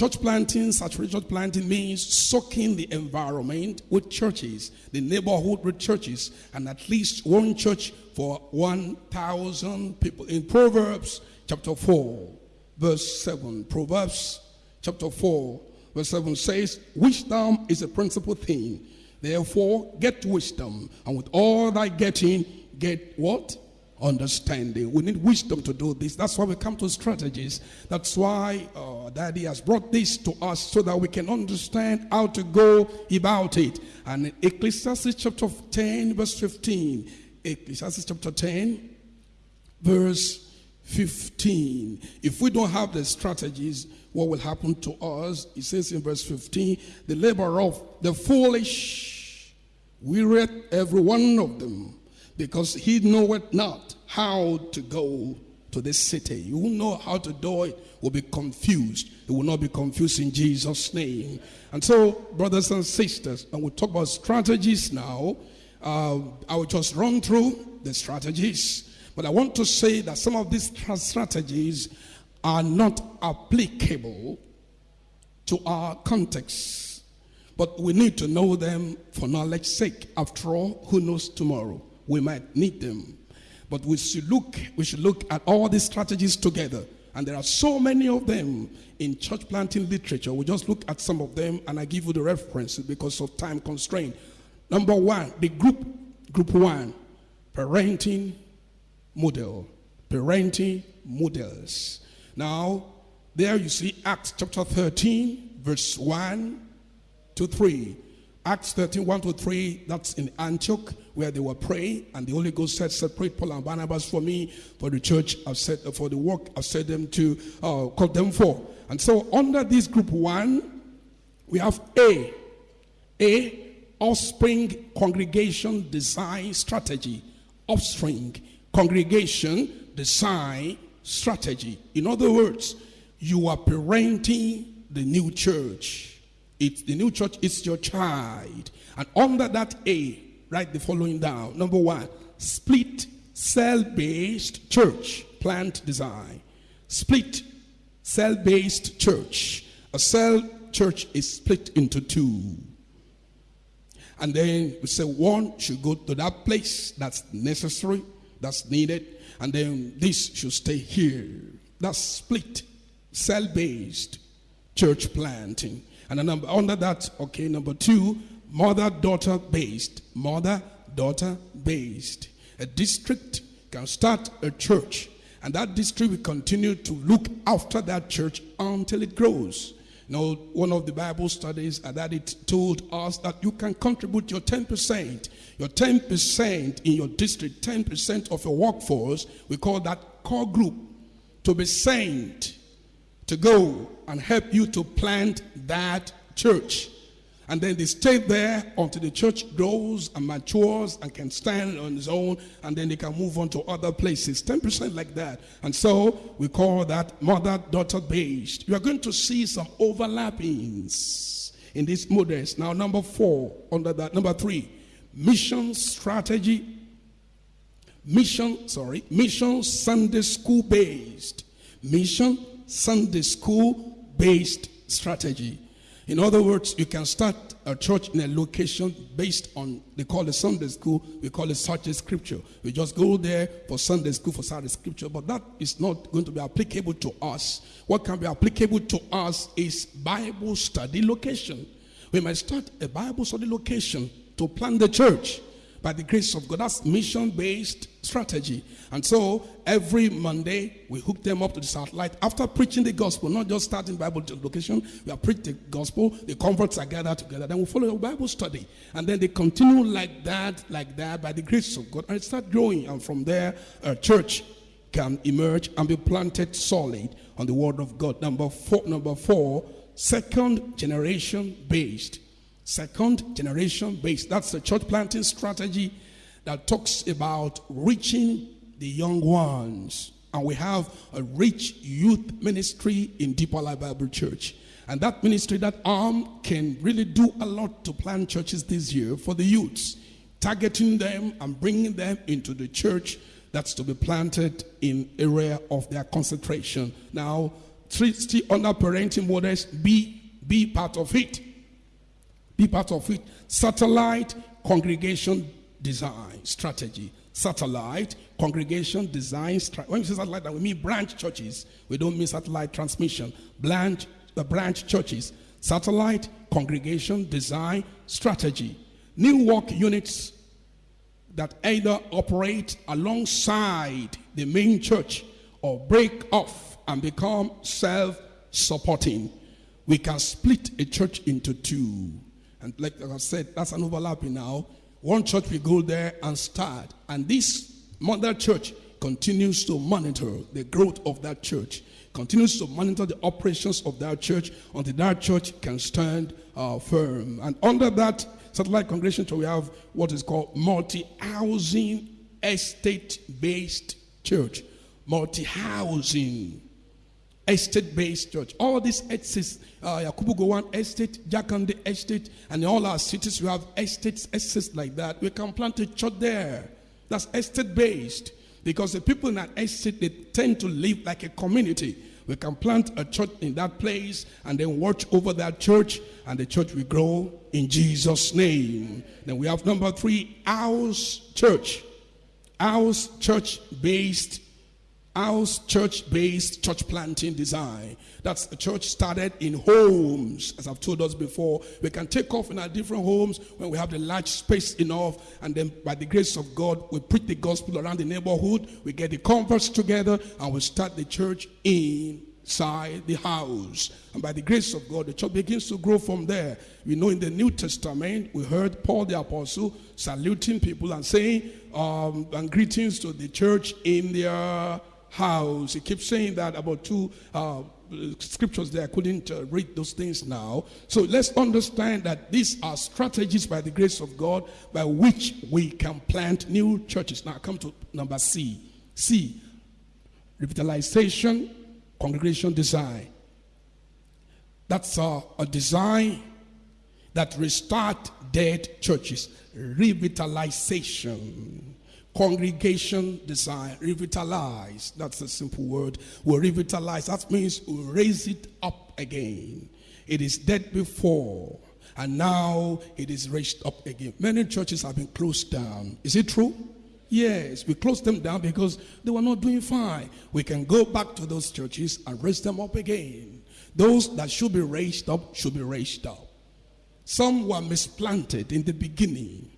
Church planting, saturated planting means soaking the environment with churches, the neighborhood with churches, and at least one church for 1,000 people. In Proverbs chapter 4, verse 7, Proverbs chapter 4, verse 7 says, Wisdom is a principal thing. Therefore, get wisdom, and with all thy getting, get what? Understanding. We need wisdom to do this. That's why we come to strategies. That's why uh, Daddy has brought this to us so that we can understand how to go about it. And Ecclesiastes chapter 10, verse 15. Ecclesiastes chapter 10, verse 15. If we don't have the strategies, what will happen to us? It says in verse 15, the labor of the foolish, we read every one of them because he knoweth not how to go to this city. You will know how to do it, will be confused. It will not be confused in Jesus' name. And so, brothers and sisters, and we talk about strategies now. Uh, I will just run through the strategies, but I want to say that some of these strategies are not applicable to our context, but we need to know them for knowledge sake. After all, who knows tomorrow? We might need them. But we should look, we should look at all these strategies together. And there are so many of them in church planting literature. We just look at some of them and I give you the references because of time constraint. Number one, the group, group one, parenting model. Parenting models. Now, there you see Acts chapter 13, verse 1 to 3. Acts 13, 1 to 3, that's in Antioch where they were praying, and the Holy Ghost said, Separate Paul and Barnabas for me, for the church, I've said, for the work I've said them to uh, call them for. And so under this group one, we have A. A, offspring congregation design strategy. Offspring congregation design strategy. In other words, you are parenting the new church. It's the new church is your child. And under that A, write the following down. Number one, split cell based church plant design. Split cell based church. A cell church is split into two. And then we say one should go to that place that's necessary, that's needed, and then this should stay here. That's split, cell based church planting. And number, under that, okay, number two, mother daughter based. Mother daughter based. A district can start a church, and that district will continue to look after that church until it grows. You know, one of the Bible studies that it told us that you can contribute your 10%. Your 10% in your district, 10% of your workforce, we call that core group, to be sent to go and help you to plant that church. And then they stay there until the church grows and matures and can stand on its own, and then they can move on to other places. 10% like that. And so we call that mother daughter based. You are going to see some overlappings in these models. Now, number four, under that, number three, mission strategy. Mission, sorry, mission Sunday school based. Mission Sunday school based strategy. In other words, you can start a church in a location based on, they call it Sunday school, we call it Sunday scripture. We just go there for Sunday school, for Sunday scripture, but that is not going to be applicable to us. What can be applicable to us is Bible study location. We might start a Bible study location to plant the church by the grace of God. That's mission based strategy. And so every Monday, we hook them up to the satellite after preaching the gospel, not just starting Bible location. We have preached the gospel, the converts are gathered together. Then we follow a Bible study. And then they continue like that, like that, by the grace of God. And it start growing. And from there, a church can emerge and be planted solid on the word of God. Number four, number four, second generation based second generation based. That's the church planting strategy that talks about reaching the young ones. And we have a rich youth ministry in Deeper Life Bible Church. And that ministry, that arm, can really do a lot to plant churches this year for the youths, targeting them and bringing them into the church that's to be planted in area of their concentration. Now, still under parenting models, be, be part of it. Be part of it. Satellite congregation design strategy. Satellite congregation design strategy. When we say satellite, we mean branch churches. We don't mean satellite transmission. Branch, the branch churches. Satellite congregation design strategy. New work units that either operate alongside the main church or break off and become self supporting. We can split a church into two. And like I said, that's an overlapping now. One church will go there and start. And this mother church continues to monitor the growth of that church, continues to monitor the operations of that church until that church can stand uh, firm. And under that satellite congregation, we have what is called multi housing estate based church. Multi housing estate based church. All these estates, uh, Yakubu Gowon estate, Jakande estate, and all our cities, we have estates, estates like that. We can plant a church there. That's estate based. Because the people in that estate, they tend to live like a community. We can plant a church in that place and then watch over that church, and the church will grow in Jesus' name. Then we have number three, house church. House church based house church based church planting design. That's a church started in homes, as I've told us before. We can take off in our different homes when we have the large space enough, and then by the grace of God, we preach the gospel around the neighborhood. We get the converts together, and we start the church in inside the house. And by the grace of God, the church begins to grow from there. We know in the New Testament, we heard Paul the Apostle saluting people and saying, um, and greetings to the church in their house. He keeps saying that about two uh, scriptures there. I couldn't uh, read those things now. So let's understand that these are strategies by the grace of God by which we can plant new churches. Now, come to number C. C, revitalization, congregation design. That's uh, a design that restart dead churches. Revitalization congregation design, revitalize. That's a simple word. We revitalize. That means we raise it up again. It is dead before, and now it is raised up again. Many churches have been closed down. Is it true? Yes, we closed them down because they were not doing fine. We can go back to those churches and raise them up again. Those that should be raised up should be raised up. Some were misplanted in the beginning.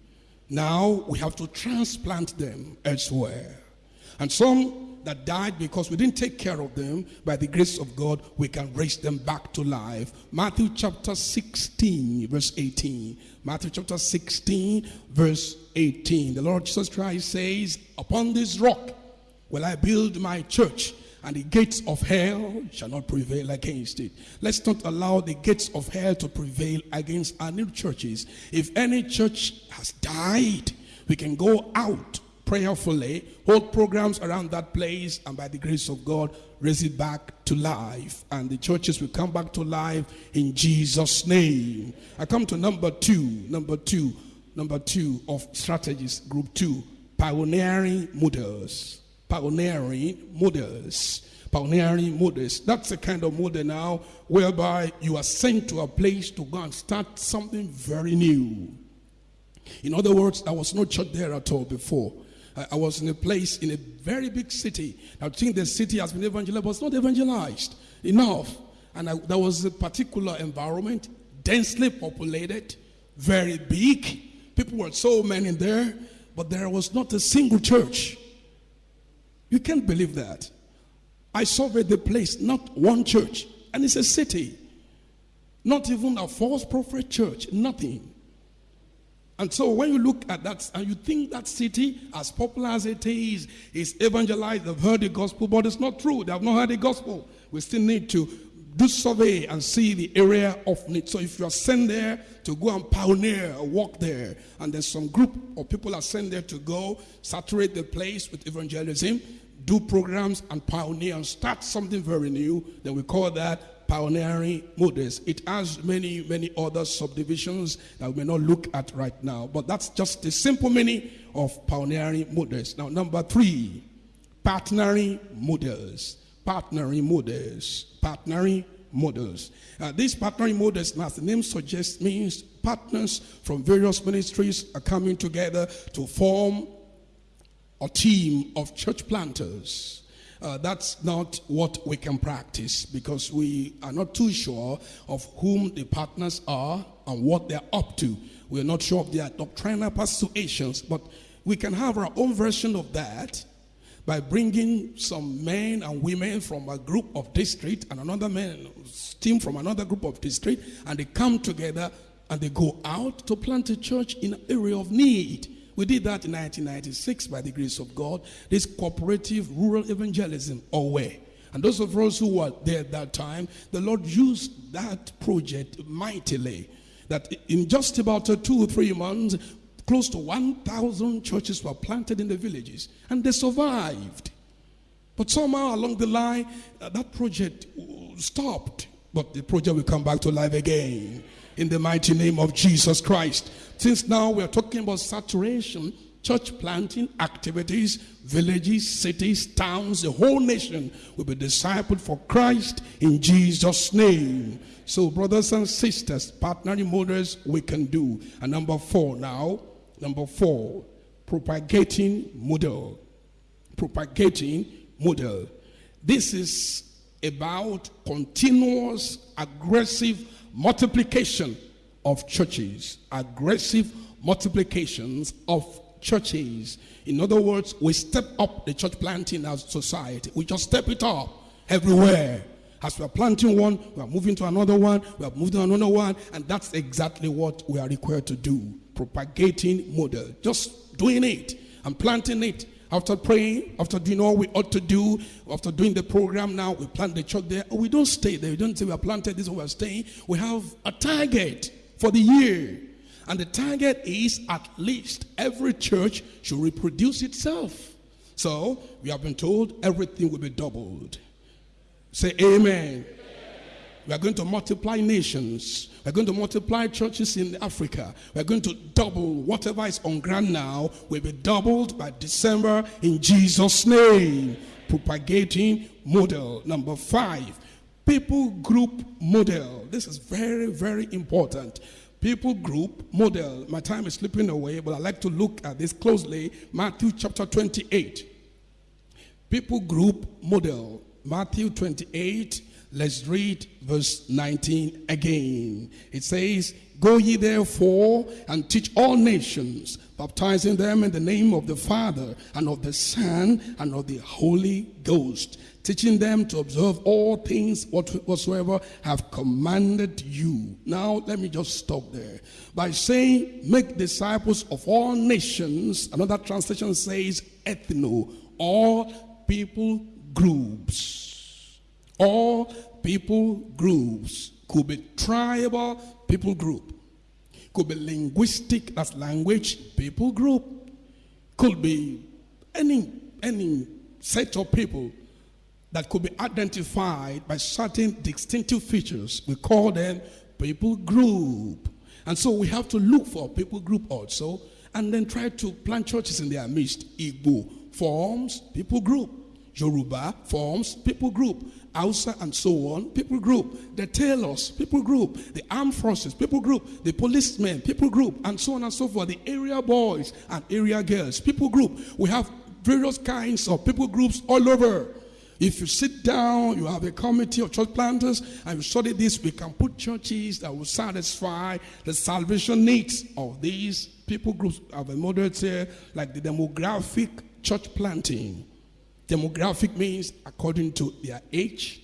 Now we have to transplant them elsewhere. And some that died because we didn't take care of them, by the grace of God, we can raise them back to life. Matthew chapter 16, verse 18. Matthew chapter 16, verse 18. The Lord Jesus Christ says, Upon this rock will I build my church, and the gates of hell shall not prevail against it. Let's not allow the gates of hell to prevail against our new churches. If any church has died, we can go out prayerfully, hold programs around that place, and by the grace of God, raise it back to life. And the churches will come back to life in Jesus' name. I come to number two, number two, number two of strategies, group two, pioneering models pioneering models. Pioneering models. That's the kind of model now whereby you are sent to a place to go and start something very new. In other words, there was no church there at all before. I was in a place in a very big city. I think the city has been evangelized, but it's not evangelized enough. And I, there was a particular environment, densely populated, very big. People were so many there, but there was not a single church. You can't believe that. I surveyed the place, not one church, and it's a city. Not even a false prophet church, nothing. And so when you look at that and you think that city, as popular as it is, is evangelized, they've heard the gospel, but it's not true. They have not heard the gospel. We still need to do survey and see the area of need. So if you are sent there to go and pioneer or walk there, and there's some group of people are sent there to go saturate the place with evangelism, do programs and pioneer and start something very new, then we call that pioneering models. It has many, many other subdivisions that we may not look at right now, but that's just the simple meaning of pioneering models. Now, number three, partnering models. Partnering models. Partnering models. Uh, these partnering models, as the name suggests, means partners from various ministries are coming together to form or team of church planters. Uh, that's not what we can practice because we are not too sure of whom the partners are and what they're up to. We're not sure of their doctrinal persuasions, but we can have our own version of that by bringing some men and women from a group of district and another man team from another group of district and they come together and they go out to plant a church in an area of need we did that in 1996 by the grace of God. This cooperative rural evangelism, or away. And those of us who were there at that time, the Lord used that project mightily. That in just about two or three months, close to 1,000 churches were planted in the villages. And they survived. But somehow along the line, uh, that project stopped. But the project will come back to life again in the mighty name of Jesus Christ. Since now we are talking about saturation, church planting activities, villages, cities, towns, the whole nation will be discipled for Christ in Jesus' name. So, brothers and sisters, partnering models we can do. And number four now, number four, propagating model. Propagating model. This is about continuous aggressive multiplication of churches, aggressive multiplications of churches. In other words, we step up the church planting as society. We just step it up everywhere. As we are planting one, we are moving to another one, we are moving to another one, and that's exactly what we are required to do. Propagating model. Just doing it and planting it. After praying, after doing all we ought to do, after doing the program now, we plant the church there. We don't stay there. We don't say we are planted, this is we are staying. We have a target for the year. And the target is at least every church should reproduce itself. So we have been told everything will be doubled. Say amen. We are going to multiply nations. We're going to multiply churches in Africa. We're going to double whatever is on ground now will be doubled by December in Jesus' name. Propagating model. Number five, people group model. This is very, very important. People group model. My time is slipping away, but I like to look at this closely. Matthew chapter 28. People group model. Matthew 28. Let's read verse 19 again. It says, Go ye therefore and teach all nations, baptizing them in the name of the Father and of the Son and of the Holy Ghost, teaching them to observe all things whatsoever have commanded you. Now, let me just stop there. By saying, Make disciples of all nations, another translation says, Ethno, all people groups. All people groups could be tribal people group, could be linguistic, that's language people group, could be any any set of people that could be identified by certain distinctive features. We call them people group. And so we have to look for people group also and then try to plant churches in their midst. Igbo forms people group. Yoruba forms people group. Hausa and so on, people group. The tailors, people group. The armed forces, people group. The policemen, people group. And so on and so forth. The area boys and area girls, people group. We have various kinds of people groups all over. If you sit down, you have a committee of church planters, and you study this, we can put churches that will satisfy the salvation needs of these people groups. I have a model here, like the demographic church planting. Demographic means according to their age.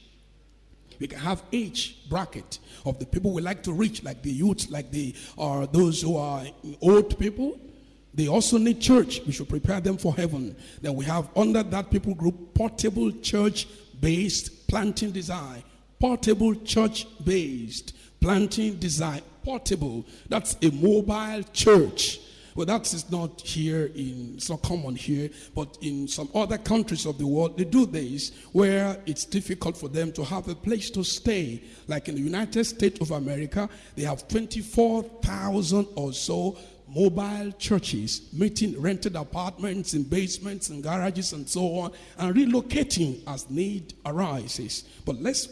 We can have age bracket of the people we like to reach, like the youth, like the or those who are old people. They also need church. We should prepare them for heaven. Then we have under that people group portable church based planting design. Portable church based planting design. Portable. That's a mobile church well, that is not here in, it's not common here, but in some other countries of the world, they do this where it's difficult for them to have a place to stay. Like in the United States of America, they have 24,000 or so mobile churches, meeting rented apartments in basements and garages and so on, and relocating as need arises. But let's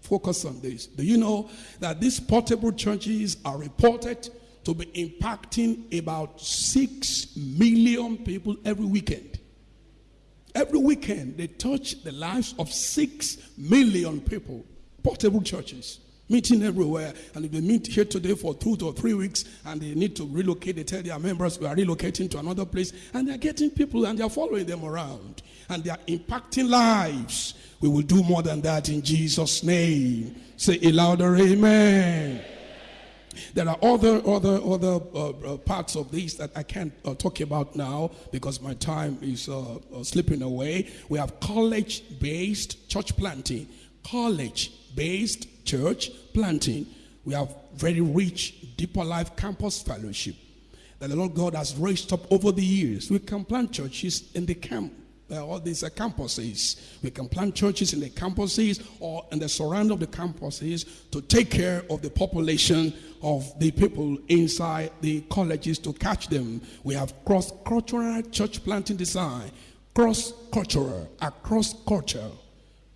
focus on this. Do you know that these portable churches are reported to be impacting about 6 million people every weekend. Every weekend, they touch the lives of 6 million people. Portable churches meeting everywhere. And if they meet here today for two to three weeks and they need to relocate, they tell their members we are relocating to another place. And they're getting people and they're following them around. And they are impacting lives. We will do more than that in Jesus' name. Say a louder amen. There are other other other uh, uh, parts of this that I can't uh, talk about now because my time is uh, uh, slipping away. We have college-based church planting, college-based church planting. We have very rich, deeper life campus fellowship that the Lord God has raised up over the years. We can plant churches in the camp uh, all these uh, campuses. We can plant churches in the campuses or in the surround of the campuses to take care of the population of the people inside the colleges to catch them. We have cross-cultural church planting design, cross-cultural, across culture,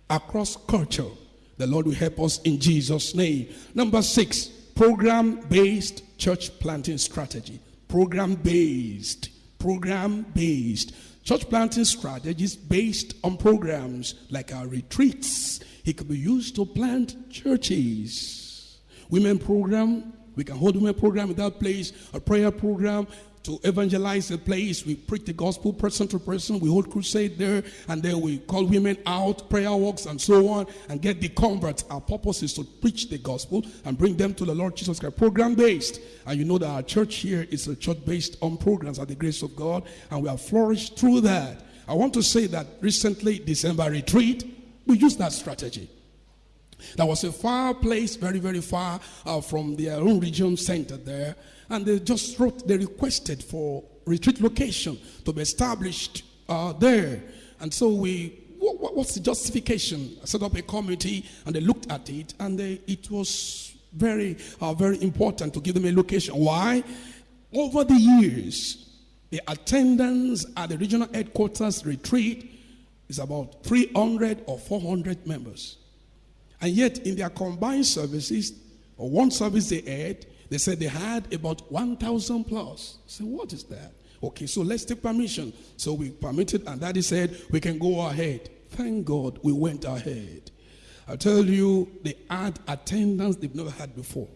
across culture. The Lord will help us in Jesus' name. Number six, program-based church planting strategy. Program-based, program-based. Church planting strategies based on programs like our retreats. It could be used to plant churches. Women program, we can hold women program in that place, a prayer program, to evangelize the place. We preach the gospel person to person. We hold crusade there, and then we call women out, prayer walks, and so on, and get the converts. Our purpose is to preach the gospel and bring them to the Lord Jesus Christ. Program based. And you know that our church here is a church based on programs at the grace of God, and we have flourished through that. I want to say that recently, December retreat, we used that strategy. There was a far place, very, very far uh, from their own region center there. And they just wrote, they requested for retreat location to be established uh, there. And so we, what, what's the justification? I set up a committee and they looked at it and they, it was very, uh, very important to give them a location. Why? Over the years, the attendance at the regional headquarters retreat is about 300 or 400 members. And yet, in their combined services, or one service they had, they said they had about 1,000 plus. Said, what is that? Okay, so let's take permission. So we permitted, and daddy said, we can go ahead. Thank God we went ahead. I tell you, they had attendance they've never had before.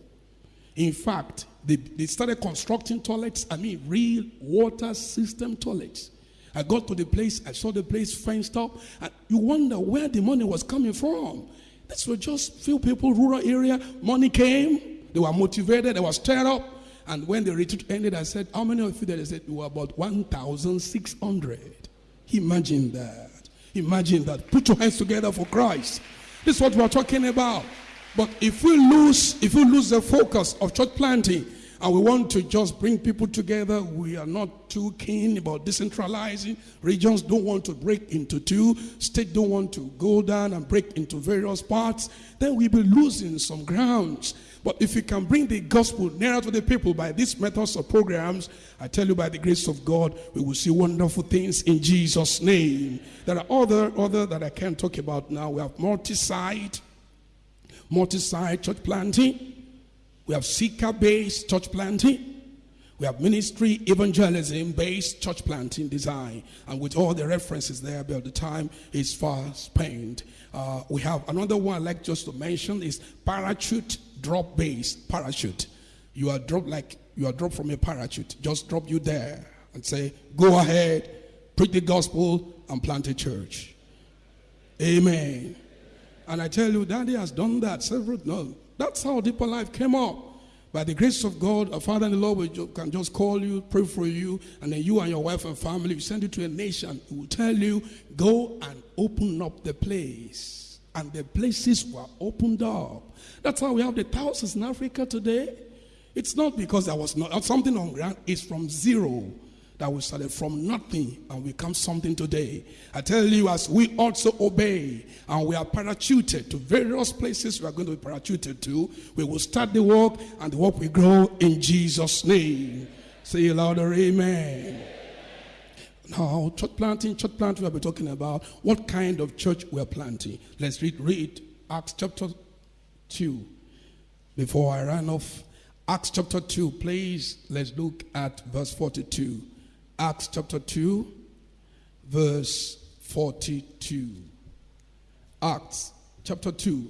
In fact, they, they started constructing toilets, I mean, real water system toilets. I got to the place, I saw the place fenced up, and you wonder where the money was coming from. This were just few people, rural area. Money came, they were motivated, they were stirred up. And when the retreat ended, I said, How many of you there? They said, We were about 1,600. Imagine that. Imagine that. Put your hands together for Christ. This is what we're talking about. But if we lose, if we lose the focus of church planting, and we want to just bring people together. We are not too keen about decentralizing. Regions don't want to break into two. State don't want to go down and break into various parts. Then we'll be losing some grounds. But if we can bring the gospel nearer to the people by these methods or programs, I tell you by the grace of God, we will see wonderful things in Jesus' name. There are other, other that I can't talk about now. We have multi-site, multi-site church planting. We have seeker based church planting. We have ministry evangelism based church planting design. And with all the references there, but the time is far spent. Uh, we have another one I'd like just to mention is parachute drop based parachute. You are dropped like you are dropped from a parachute. Just drop you there and say, go ahead, preach the gospel, and plant a church. Amen. And I tell you, Daddy has done that several. No, that's how Deeper Life came up. By the grace of God, a Father and the Lord will can just call you, pray for you, and then you and your wife and family, you send you to a nation, He will tell you, go and open up the place. And the places were opened up. That's how we have the thousands in Africa today. It's not because there was not something on ground, it's from zero that we started from nothing and we become something today. I tell you, as we also obey and we are parachuted to various places we are going to be parachuted to, we will start the work and the work will grow in Jesus' name. Say louder, amen. Now, church planting, church planting, we'll be talking about what kind of church we're planting. Let's read, read Acts chapter 2 before I run off. Acts chapter 2, please, let's look at verse 42. Acts chapter 2, verse 42. Acts chapter 2,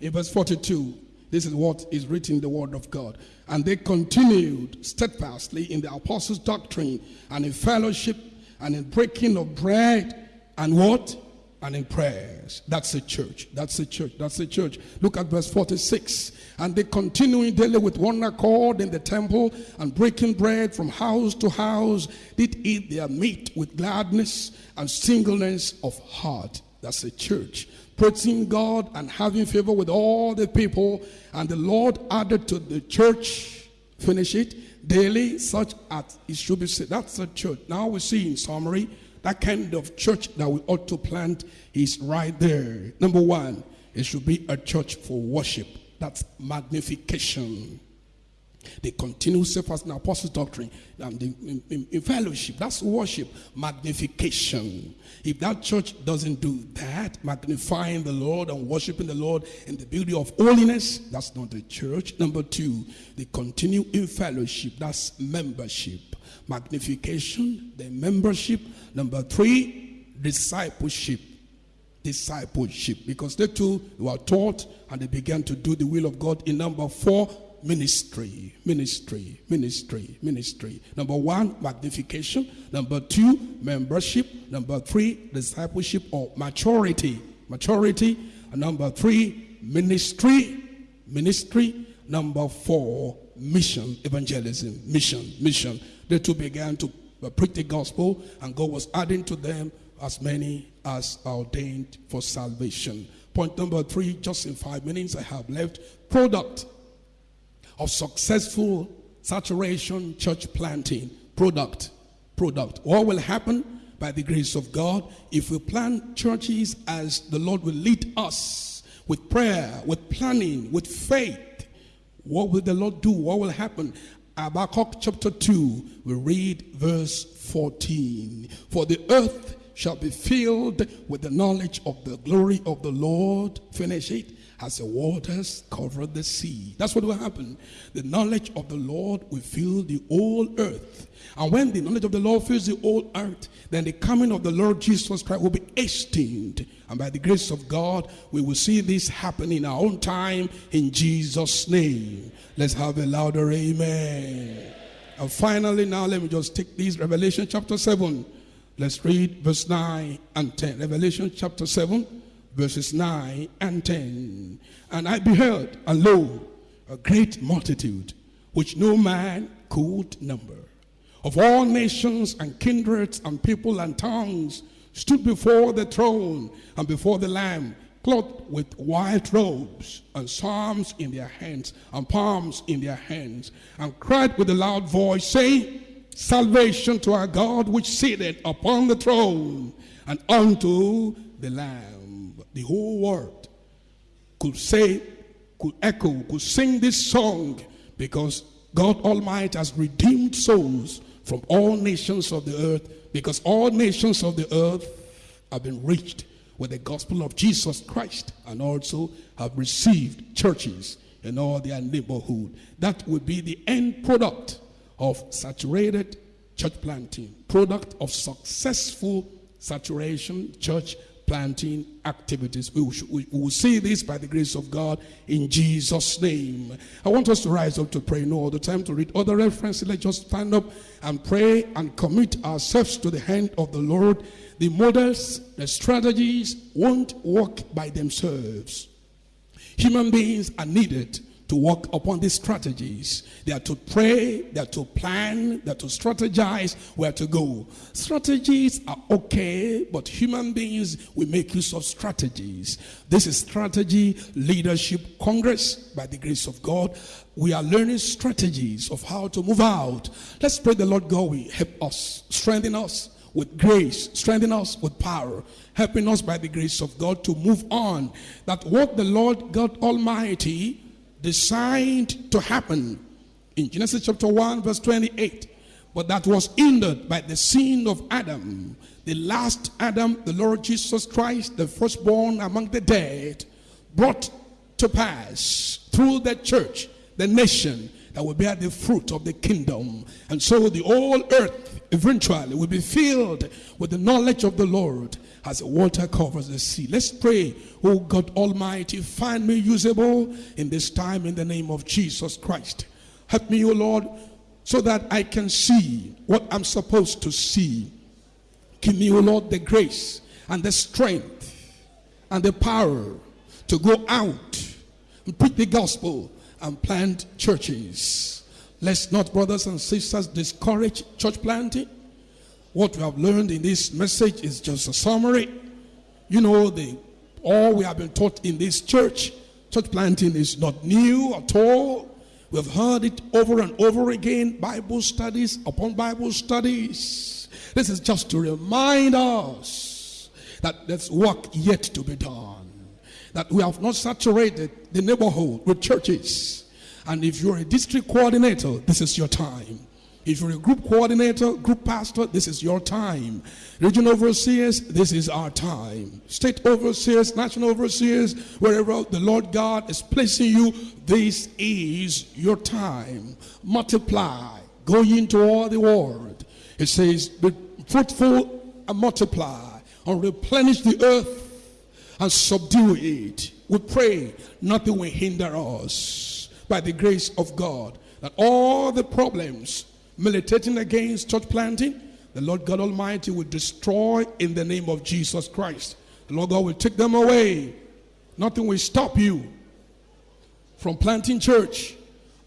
in verse 42. This is what is written in the Word of God. And they continued steadfastly in the apostles' doctrine and in fellowship and in breaking of bread and what? And in prayers. That's a church. That's a church. That's a church. Look at verse 46. And they continuing daily with one accord in the temple and breaking bread from house to house, did eat their meat with gladness and singleness of heart. That's a church. Praising God and having favor with all the people. And the Lord added to the church, finish it, daily such as it should be said. That's a church. Now we see in summary that kind of church that we ought to plant is right there. Number one, it should be a church for worship. That's magnification. They continue steadfast in apostle doctrine and in, in, in, fellowship. That's worship, magnification. If that church doesn't do that, magnifying the Lord and worshiping the Lord in the beauty of holiness, that's not a church. Number two, they continue in fellowship. That's membership magnification, the membership. Number three, discipleship. Discipleship. Because they too were taught and they began to do the will of God. In number four, ministry, ministry, ministry, ministry. Number one, magnification. Number two, membership. Number three, discipleship or maturity. Maturity. And number three, ministry. Ministry. Number four, mission, evangelism, mission, mission. The two began to uh, preach the gospel, and God was adding to them as many as ordained for salvation. Point number three, just in five minutes I have left. Product of successful saturation church planting. Product. Product. What will happen by the grace of God if we plant churches as the Lord will lead us with prayer, with planning, with faith? What will the Lord do? What will happen? Habakkuk chapter 2, we read verse 14. For the earth shall be filled with the knowledge of the glory of the Lord. Finish it. As the waters cover the sea. That's what will happen. The knowledge of the Lord will fill the whole earth. And when the knowledge of the Lord fills the whole earth, then the coming of the Lord Jesus Christ will be hastened. And by the grace of God, we will see this happen in our own time in Jesus' name. Let's have a louder amen. And finally, now let me just take this Revelation chapter 7. Let's read verse 9 and 10. Revelation chapter 7, verses 9 and 10. And I beheld, and lo, a great multitude, which no man could number, of all nations and kindreds and people and tongues, stood before the throne and before the Lamb, clothed with white robes, and psalms in their hands, and palms in their hands, and cried with a loud voice, saying, salvation to our God which sitteth upon the throne and unto the Lamb. The whole world could say, could echo, could sing this song because God Almighty has redeemed souls from all nations of the earth because all nations of the earth have been reached with the gospel of Jesus Christ and also have received churches in all their neighborhood. That would be the end product of saturated church planting, product of successful saturation church planting activities. We will, we will, see this by the grace of God in Jesus' name. I want us to rise up to pray. No other time to read other references. Let's just stand up and pray and commit ourselves to the hand of the Lord. The models, the strategies won't work by themselves. Human beings are needed to work upon these strategies. They are to pray, they are to plan, they are to strategize where to go. Strategies are okay, but human beings will make use of strategies. This is Strategy Leadership Congress by the grace of God. We are learning strategies of how to move out. Let's pray the Lord God will help us, strengthen us with grace, strengthen us with power, helping us by the grace of God to move on. That what the Lord God Almighty designed to happen in Genesis chapter 1, verse 28. But that was hindered by the sin of Adam. The last Adam, the Lord Jesus Christ, the firstborn among the dead, brought to pass through the church, the nation that will bear the fruit of the kingdom. And so the whole earth eventually will be filled with the knowledge of the Lord as water covers the sea. Let's pray, oh God Almighty, find me usable in this time in the name of Jesus Christ. Help me, oh Lord, so that I can see what I'm supposed to see. Give me, oh Lord, the grace and the strength and the power to go out and preach the gospel and plant churches. Let's not, brothers and sisters, discourage church planting what we have learned in this message is just a summary. You know, the all we have been taught in this church, church planting is not new at all. We've heard it over and over again, Bible studies upon Bible studies. This is just to remind us that there's work yet to be done. That we have not saturated the neighborhood with churches. And if you're a district coordinator, this is your time. If you're a group coordinator, group pastor, this is your time. Regional overseers, this is our time. State overseers, national overseers, wherever the Lord God is placing you, this is your time. Multiply, go into all the world. It says, be fruitful and multiply, and replenish the earth and subdue it. We pray nothing will hinder us by the grace of God that all the problems militating against church planting, the Lord God Almighty will destroy in the name of Jesus Christ. The Lord God will take them away. Nothing will stop you from planting church.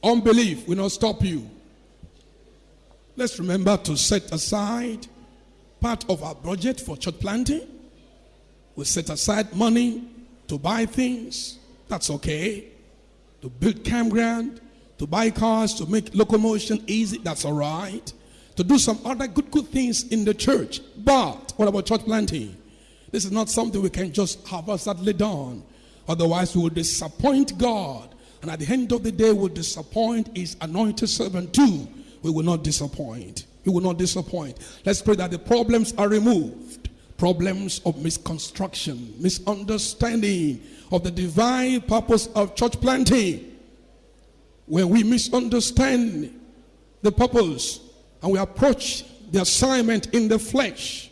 Unbelief will not stop you. Let's remember to set aside part of our budget for church planting. We set aside money to buy things. That's okay. To build campground, to buy cars, to make locomotion easy. That's all right. To do some other good, good things in the church. But what about church planting? This is not something we can just have haphazardly done. Otherwise, we will disappoint God. And at the end of the day, we'll disappoint his anointed servant too. We will not disappoint. We will not disappoint. Let's pray that the problems are removed. Problems of misconstruction, misunderstanding of the divine purpose of church planting. When we misunderstand the purpose and we approach the assignment in the flesh,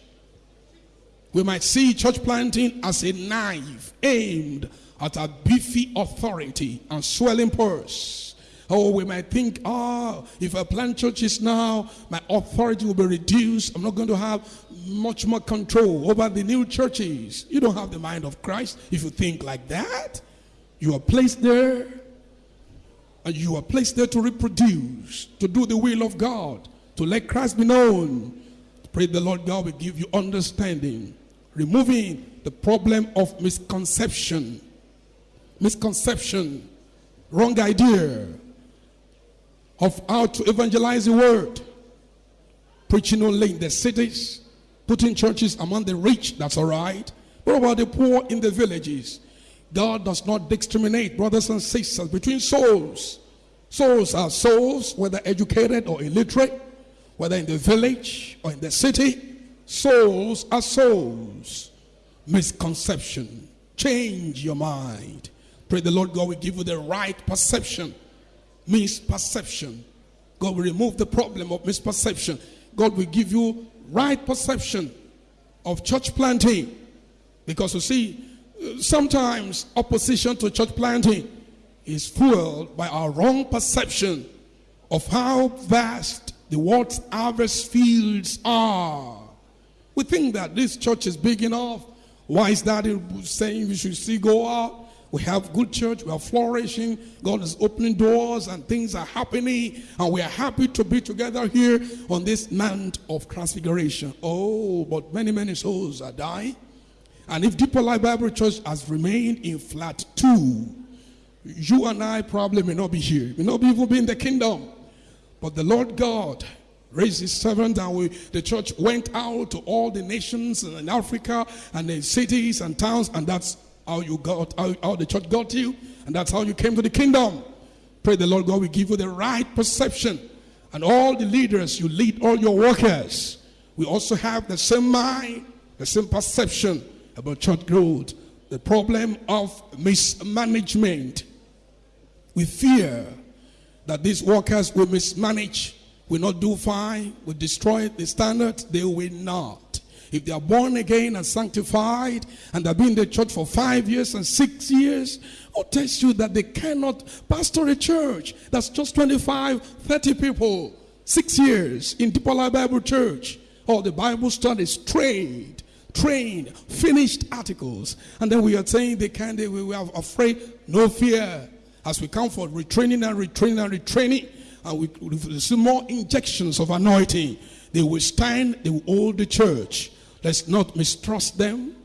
we might see church planting as a knife aimed at a beefy authority and swelling purse. Oh, we might think, oh, if I plant churches now, my authority will be reduced. I'm not going to have much more control over the new churches. You don't have the mind of Christ if you think like that. You are placed there, and you are placed there to reproduce, to do the will of God, to let Christ be known. Pray the Lord God will give you understanding removing the problem of misconception, misconception, wrong idea of how to evangelize the word, preaching only in the cities, putting churches among the rich, that's all right. What about the poor in the villages? God does not discriminate, brothers and sisters, between souls. Souls are souls, whether educated or illiterate, whether in the village or in the city. Souls are souls. Misconception. Change your mind. Pray the Lord God will give you the right perception. Misperception. God will remove the problem of misperception. God will give you right perception of church planting. Because you see, sometimes opposition to church planting is fueled by our wrong perception of how vast the world's harvest fields are. We think that this church is big enough. Why is that saying we should see go out? We have good church, we are flourishing, God is opening doors and things are happening, and we are happy to be together here on this mount of transfiguration. Oh, but many, many souls are dying. And if Deeper Life Bible Church has remained in flat two, you and I probably may not be here, may not even be in the kingdom. But the Lord God raised his servant and we, the church went out to all the nations in Africa and the cities and towns and that's how you got, how, how the church got you and that's how you came to the kingdom. Pray the Lord God will give you the right perception and all the leaders you lead, all your workers, we also have the same mind, the same perception about church growth. The problem of mismanagement. We fear that these workers will mismanage will not do fine, will destroy the standard, they will not. If they are born again and sanctified and they've been in the church for five years and six years, who tells you that they cannot pastor a church that's just 25, 30 people, six years in Life Bible Church? Or the Bible studies trained, trained, finished articles. And then we are saying they can't, they, we are afraid, no fear. As we come for retraining and retraining and retraining, and we receive more injections of anointing, they will stand, they will hold the church. Let's not mistrust them.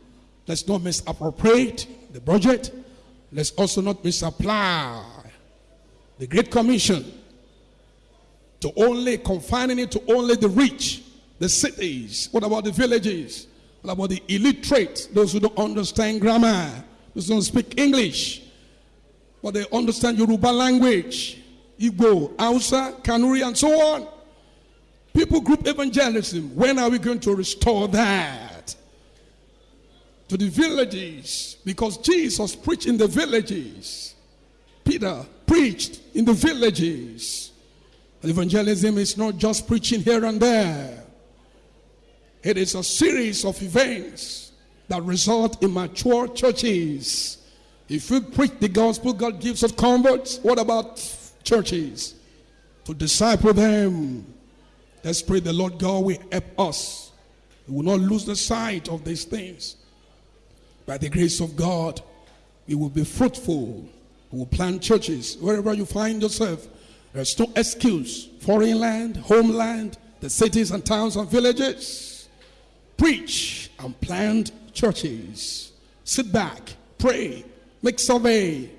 Let's not misappropriate the budget. Let's also not misapply the Great Commission to only confining it to only the rich, the cities. What about the villages? What about the illiterate, those who don't understand grammar, those who don't speak English, but they understand Yoruba language? Igbo, Hausa, Kanuri, and so on. People group evangelism. When are we going to restore that? To the villages. Because Jesus preached in the villages. Peter preached in the villages. Evangelism is not just preaching here and there. It is a series of events that result in mature churches If we preach the gospel, God gives us converts. What about churches? To disciple them. Let's pray the Lord God will help us. We will not lose the sight of these things. By the grace of God, we will be fruitful. We will plant churches wherever you find yourself. There's no excuse. Foreign land, homeland, the cities and towns and villages. Preach and plant churches. Sit back, pray, make survey,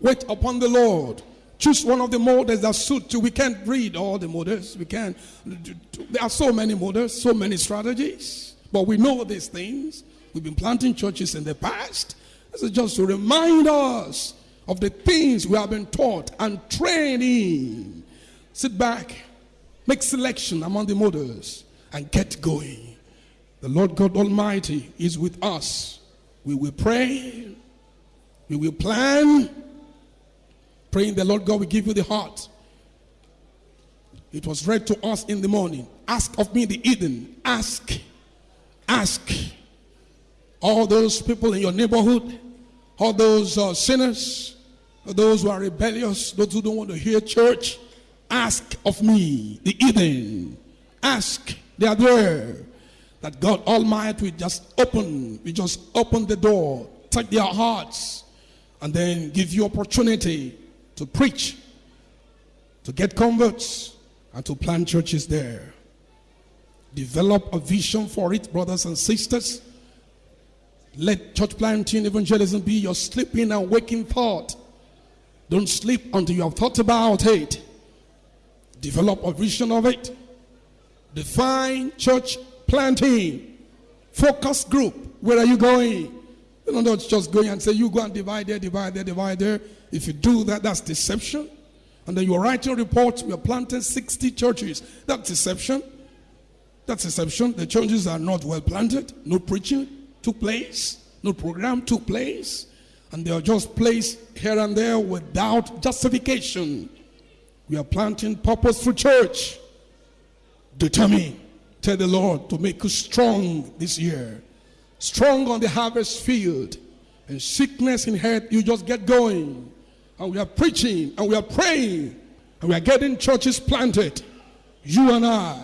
wait upon the Lord. Choose one of the models that suit you. We can't read all the models. We can't. There are so many models, so many strategies. But we know these things. We've been planting churches in the past. This is just to remind us of the things we have been taught and trained in. Sit back, make selection among the models, and get going. The Lord God Almighty is with us. We will pray, we will plan, praying the Lord God will give you the heart. It was read to us in the morning. Ask of me the heathen. Ask. Ask. All those people in your neighborhood, all those uh, sinners, those who are rebellious, those who don't want to hear church, ask of me the heathen. Ask. They are there. That God Almighty will just open, we just open the door, touch their hearts, and then give you opportunity to preach, to get converts, and to plant churches there. Develop a vision for it, brothers and sisters. Let church planting evangelism be your sleeping and waking thought. Don't sleep until you have thought about it. Develop a vision of it. Define church planting. Focus group. Where are you going? You don't just going and say, you go and divide there, divide there, divide there. If you do that, that's deception. And then you're writing reports, we are planting 60 churches. That's deception. That's deception. The churches are not well planted. No preaching took place. No program took place. And they are just placed here and there without justification. We are planting purposeful church. Determined. Tell the Lord to make you strong this year. Strong on the harvest field. And sickness in head, you just get going. And we are preaching and we are praying. And we are getting churches planted. You and I.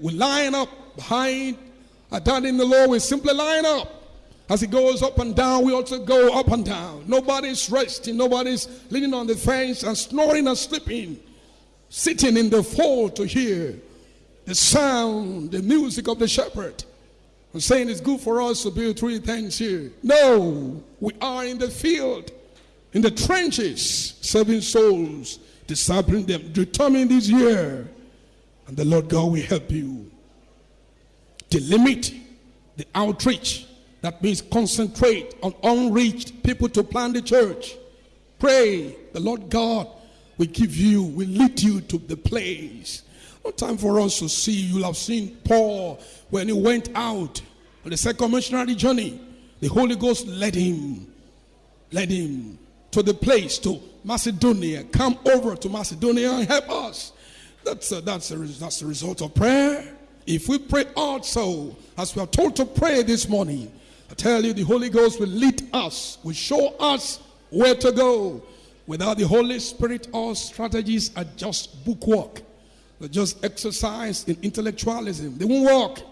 We line up behind a dad in the Lord. We simply line up. As he goes up and down, we also go up and down. Nobody's resting. Nobody's leaning on the fence and snoring and sleeping. Sitting in the fold to hear the sound, the music of the shepherd. I'm saying it's good for us to build three things here. No, we are in the field, in the trenches, serving souls, discipling them, determine this year. And the Lord God will help you. Delimit the outreach. That means concentrate on unreached people to plant the church. Pray. The Lord God will give you, will lead you to the place no time for us to see. You'll have seen Paul when he went out on the second missionary journey. The Holy Ghost led him, led him to the place, to Macedonia. Come over to Macedonia and help us. That's a, that's a, that's a result of prayer. If we pray also, as we are told to pray this morning, I tell you, the Holy Ghost will lead us, will show us where to go. Without the Holy Spirit, all strategies are just bookwork. Just exercise in intellectualism. They won't work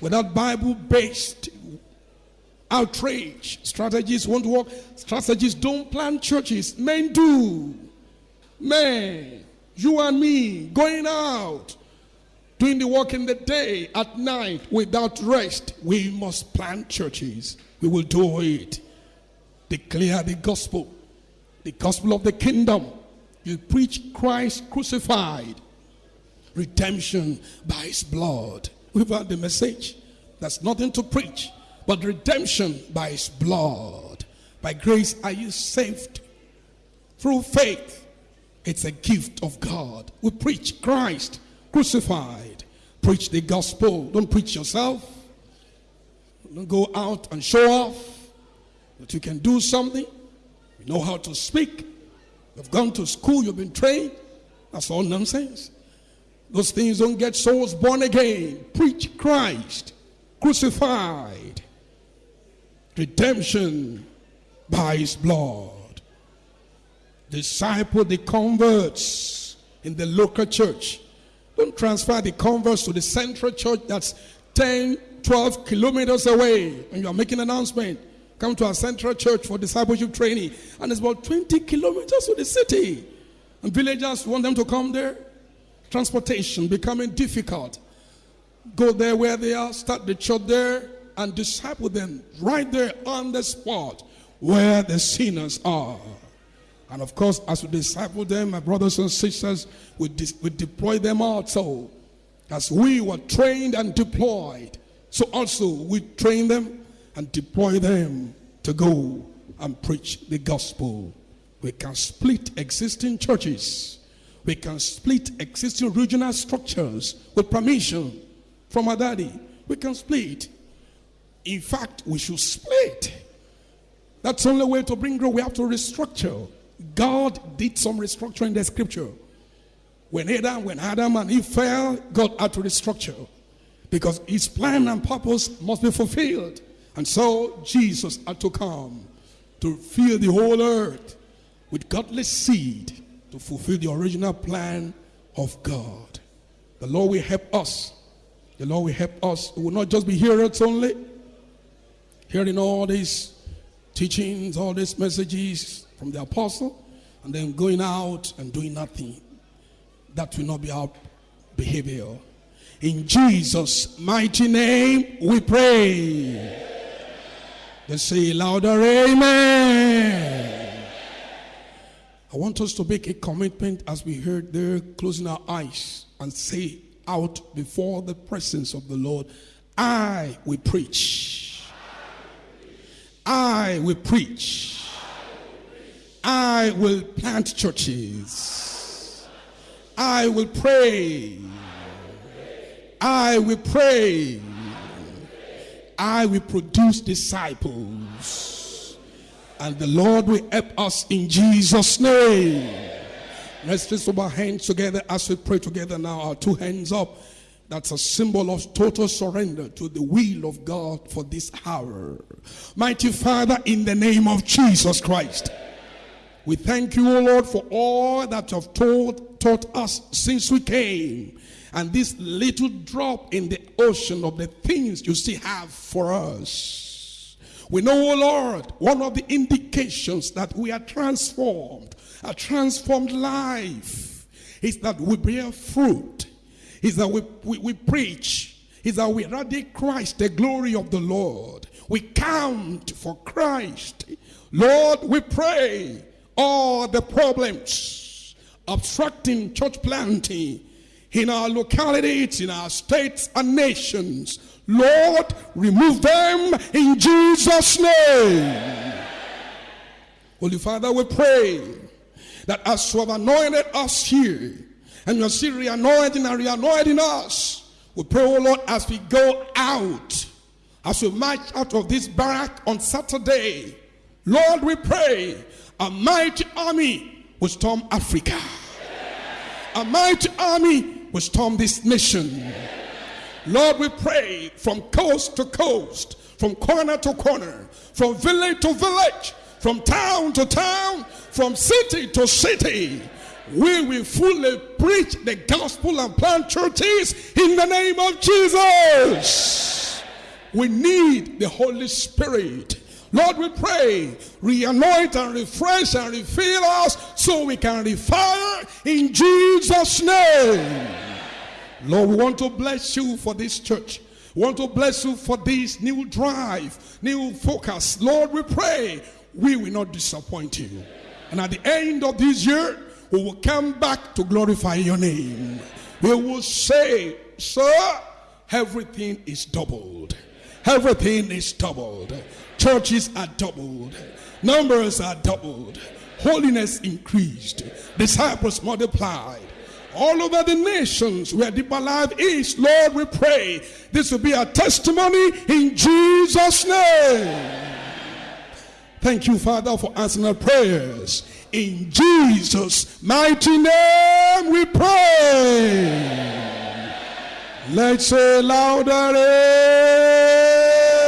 without Bible based outrage. Strategies won't work. Strategies don't plan churches. Men do. Men, you and me, going out, doing the work in the day, at night, without rest. We must plant churches. We will do it. Declare the gospel, the gospel of the kingdom. You preach Christ crucified redemption by his blood. We've heard the message. That's nothing to preach, but redemption by his blood. By grace are you saved through faith. It's a gift of God. We preach Christ crucified. Preach the gospel. Don't preach yourself. Don't go out and show off that you can do something. You know how to speak. You've gone to school, you've been trained. That's all nonsense. Those things don't get souls born again. Preach Christ crucified. Redemption by his blood. Disciple the converts in the local church. Don't transfer the converts to the central church that's 10, 12 kilometers away. And you are making an announcement. Come to our central church for discipleship training. And it's about 20 kilometers to the city. And villagers want them to come there. Transportation becoming difficult. Go there where they are, start the church there, and disciple them right there on the spot where the sinners are. And of course, as we disciple them, my brothers and sisters, we, we deploy them also. As we were trained and deployed, so also we train them and deploy them to go and preach the gospel. We can split existing churches. We can split existing regional structures with permission from our daddy. We can split. In fact, we should split. That's the only way to bring growth. We have to restructure. God did some restructuring in the scripture. When Adam, when Adam and Eve fell, God had to restructure because his plan and purpose must be fulfilled. And so Jesus had to come to fill the whole earth with godly seed to fulfill the original plan of God. The Lord will help us. The Lord will help us. We will not just be hearers only, hearing all these teachings, all these messages from the apostle, and then going out and doing nothing. That will not be our behavior. In Jesus' mighty name, we pray. Let's say louder, Amen. I want us to make a commitment as we heard there, closing our eyes and say out before the presence of the Lord, I will preach. I will preach. I will plant churches. I will pray. I will pray. I will produce disciples. And the Lord will help us in Jesus' name. Let's lift up our hands together as we pray together now. Our two hands up. That's a symbol of total surrender to the will of God for this hour. Mighty Father, in the name of Jesus Christ, we thank you, O Lord, for all that you have told, taught us since we came and this little drop in the ocean of the things you still have for us. We know, oh Lord, one of the indications that we are transformed, a transformed life, is that we bear fruit, is that we, we, we preach, is that we radiate Christ, the glory of the Lord. We count for Christ. Lord, we pray all the problems obstructing church planting in our localities, in our states and nations. Lord, remove them in Jesus' name. Holy Father, we pray that as you have anointed us here, and you're still re-anointing and re-anointing us, we pray, oh Lord, as we go out, as we march out of this barrack on Saturday, Lord, we pray a mighty army will storm Africa. A mighty army will storm this nation. Lord, we pray from coast to coast, from corner to corner, from village to village, from town to town, from city to city. We will fully preach the gospel and plant churches in the name of Jesus. We need the Holy Spirit. Lord, we pray, re-anoint and refresh and refill us so we can refire in Jesus' name. Lord, we want to bless you for this church. We want to bless you for this new drive, new focus. Lord, we pray we will not disappoint you. And at the end of this year, we will come back to glorify your name. We will say, Sir, everything is doubled. Everything is doubled. Churches are doubled. Numbers are doubled. Holiness increased. Disciples multiplied. All over the nations where deeper life is, Lord, we pray this will be a testimony in Jesus' name. Thank you, Father, for answering our prayers. In Jesus' mighty name we pray. Let's say louder. Eh?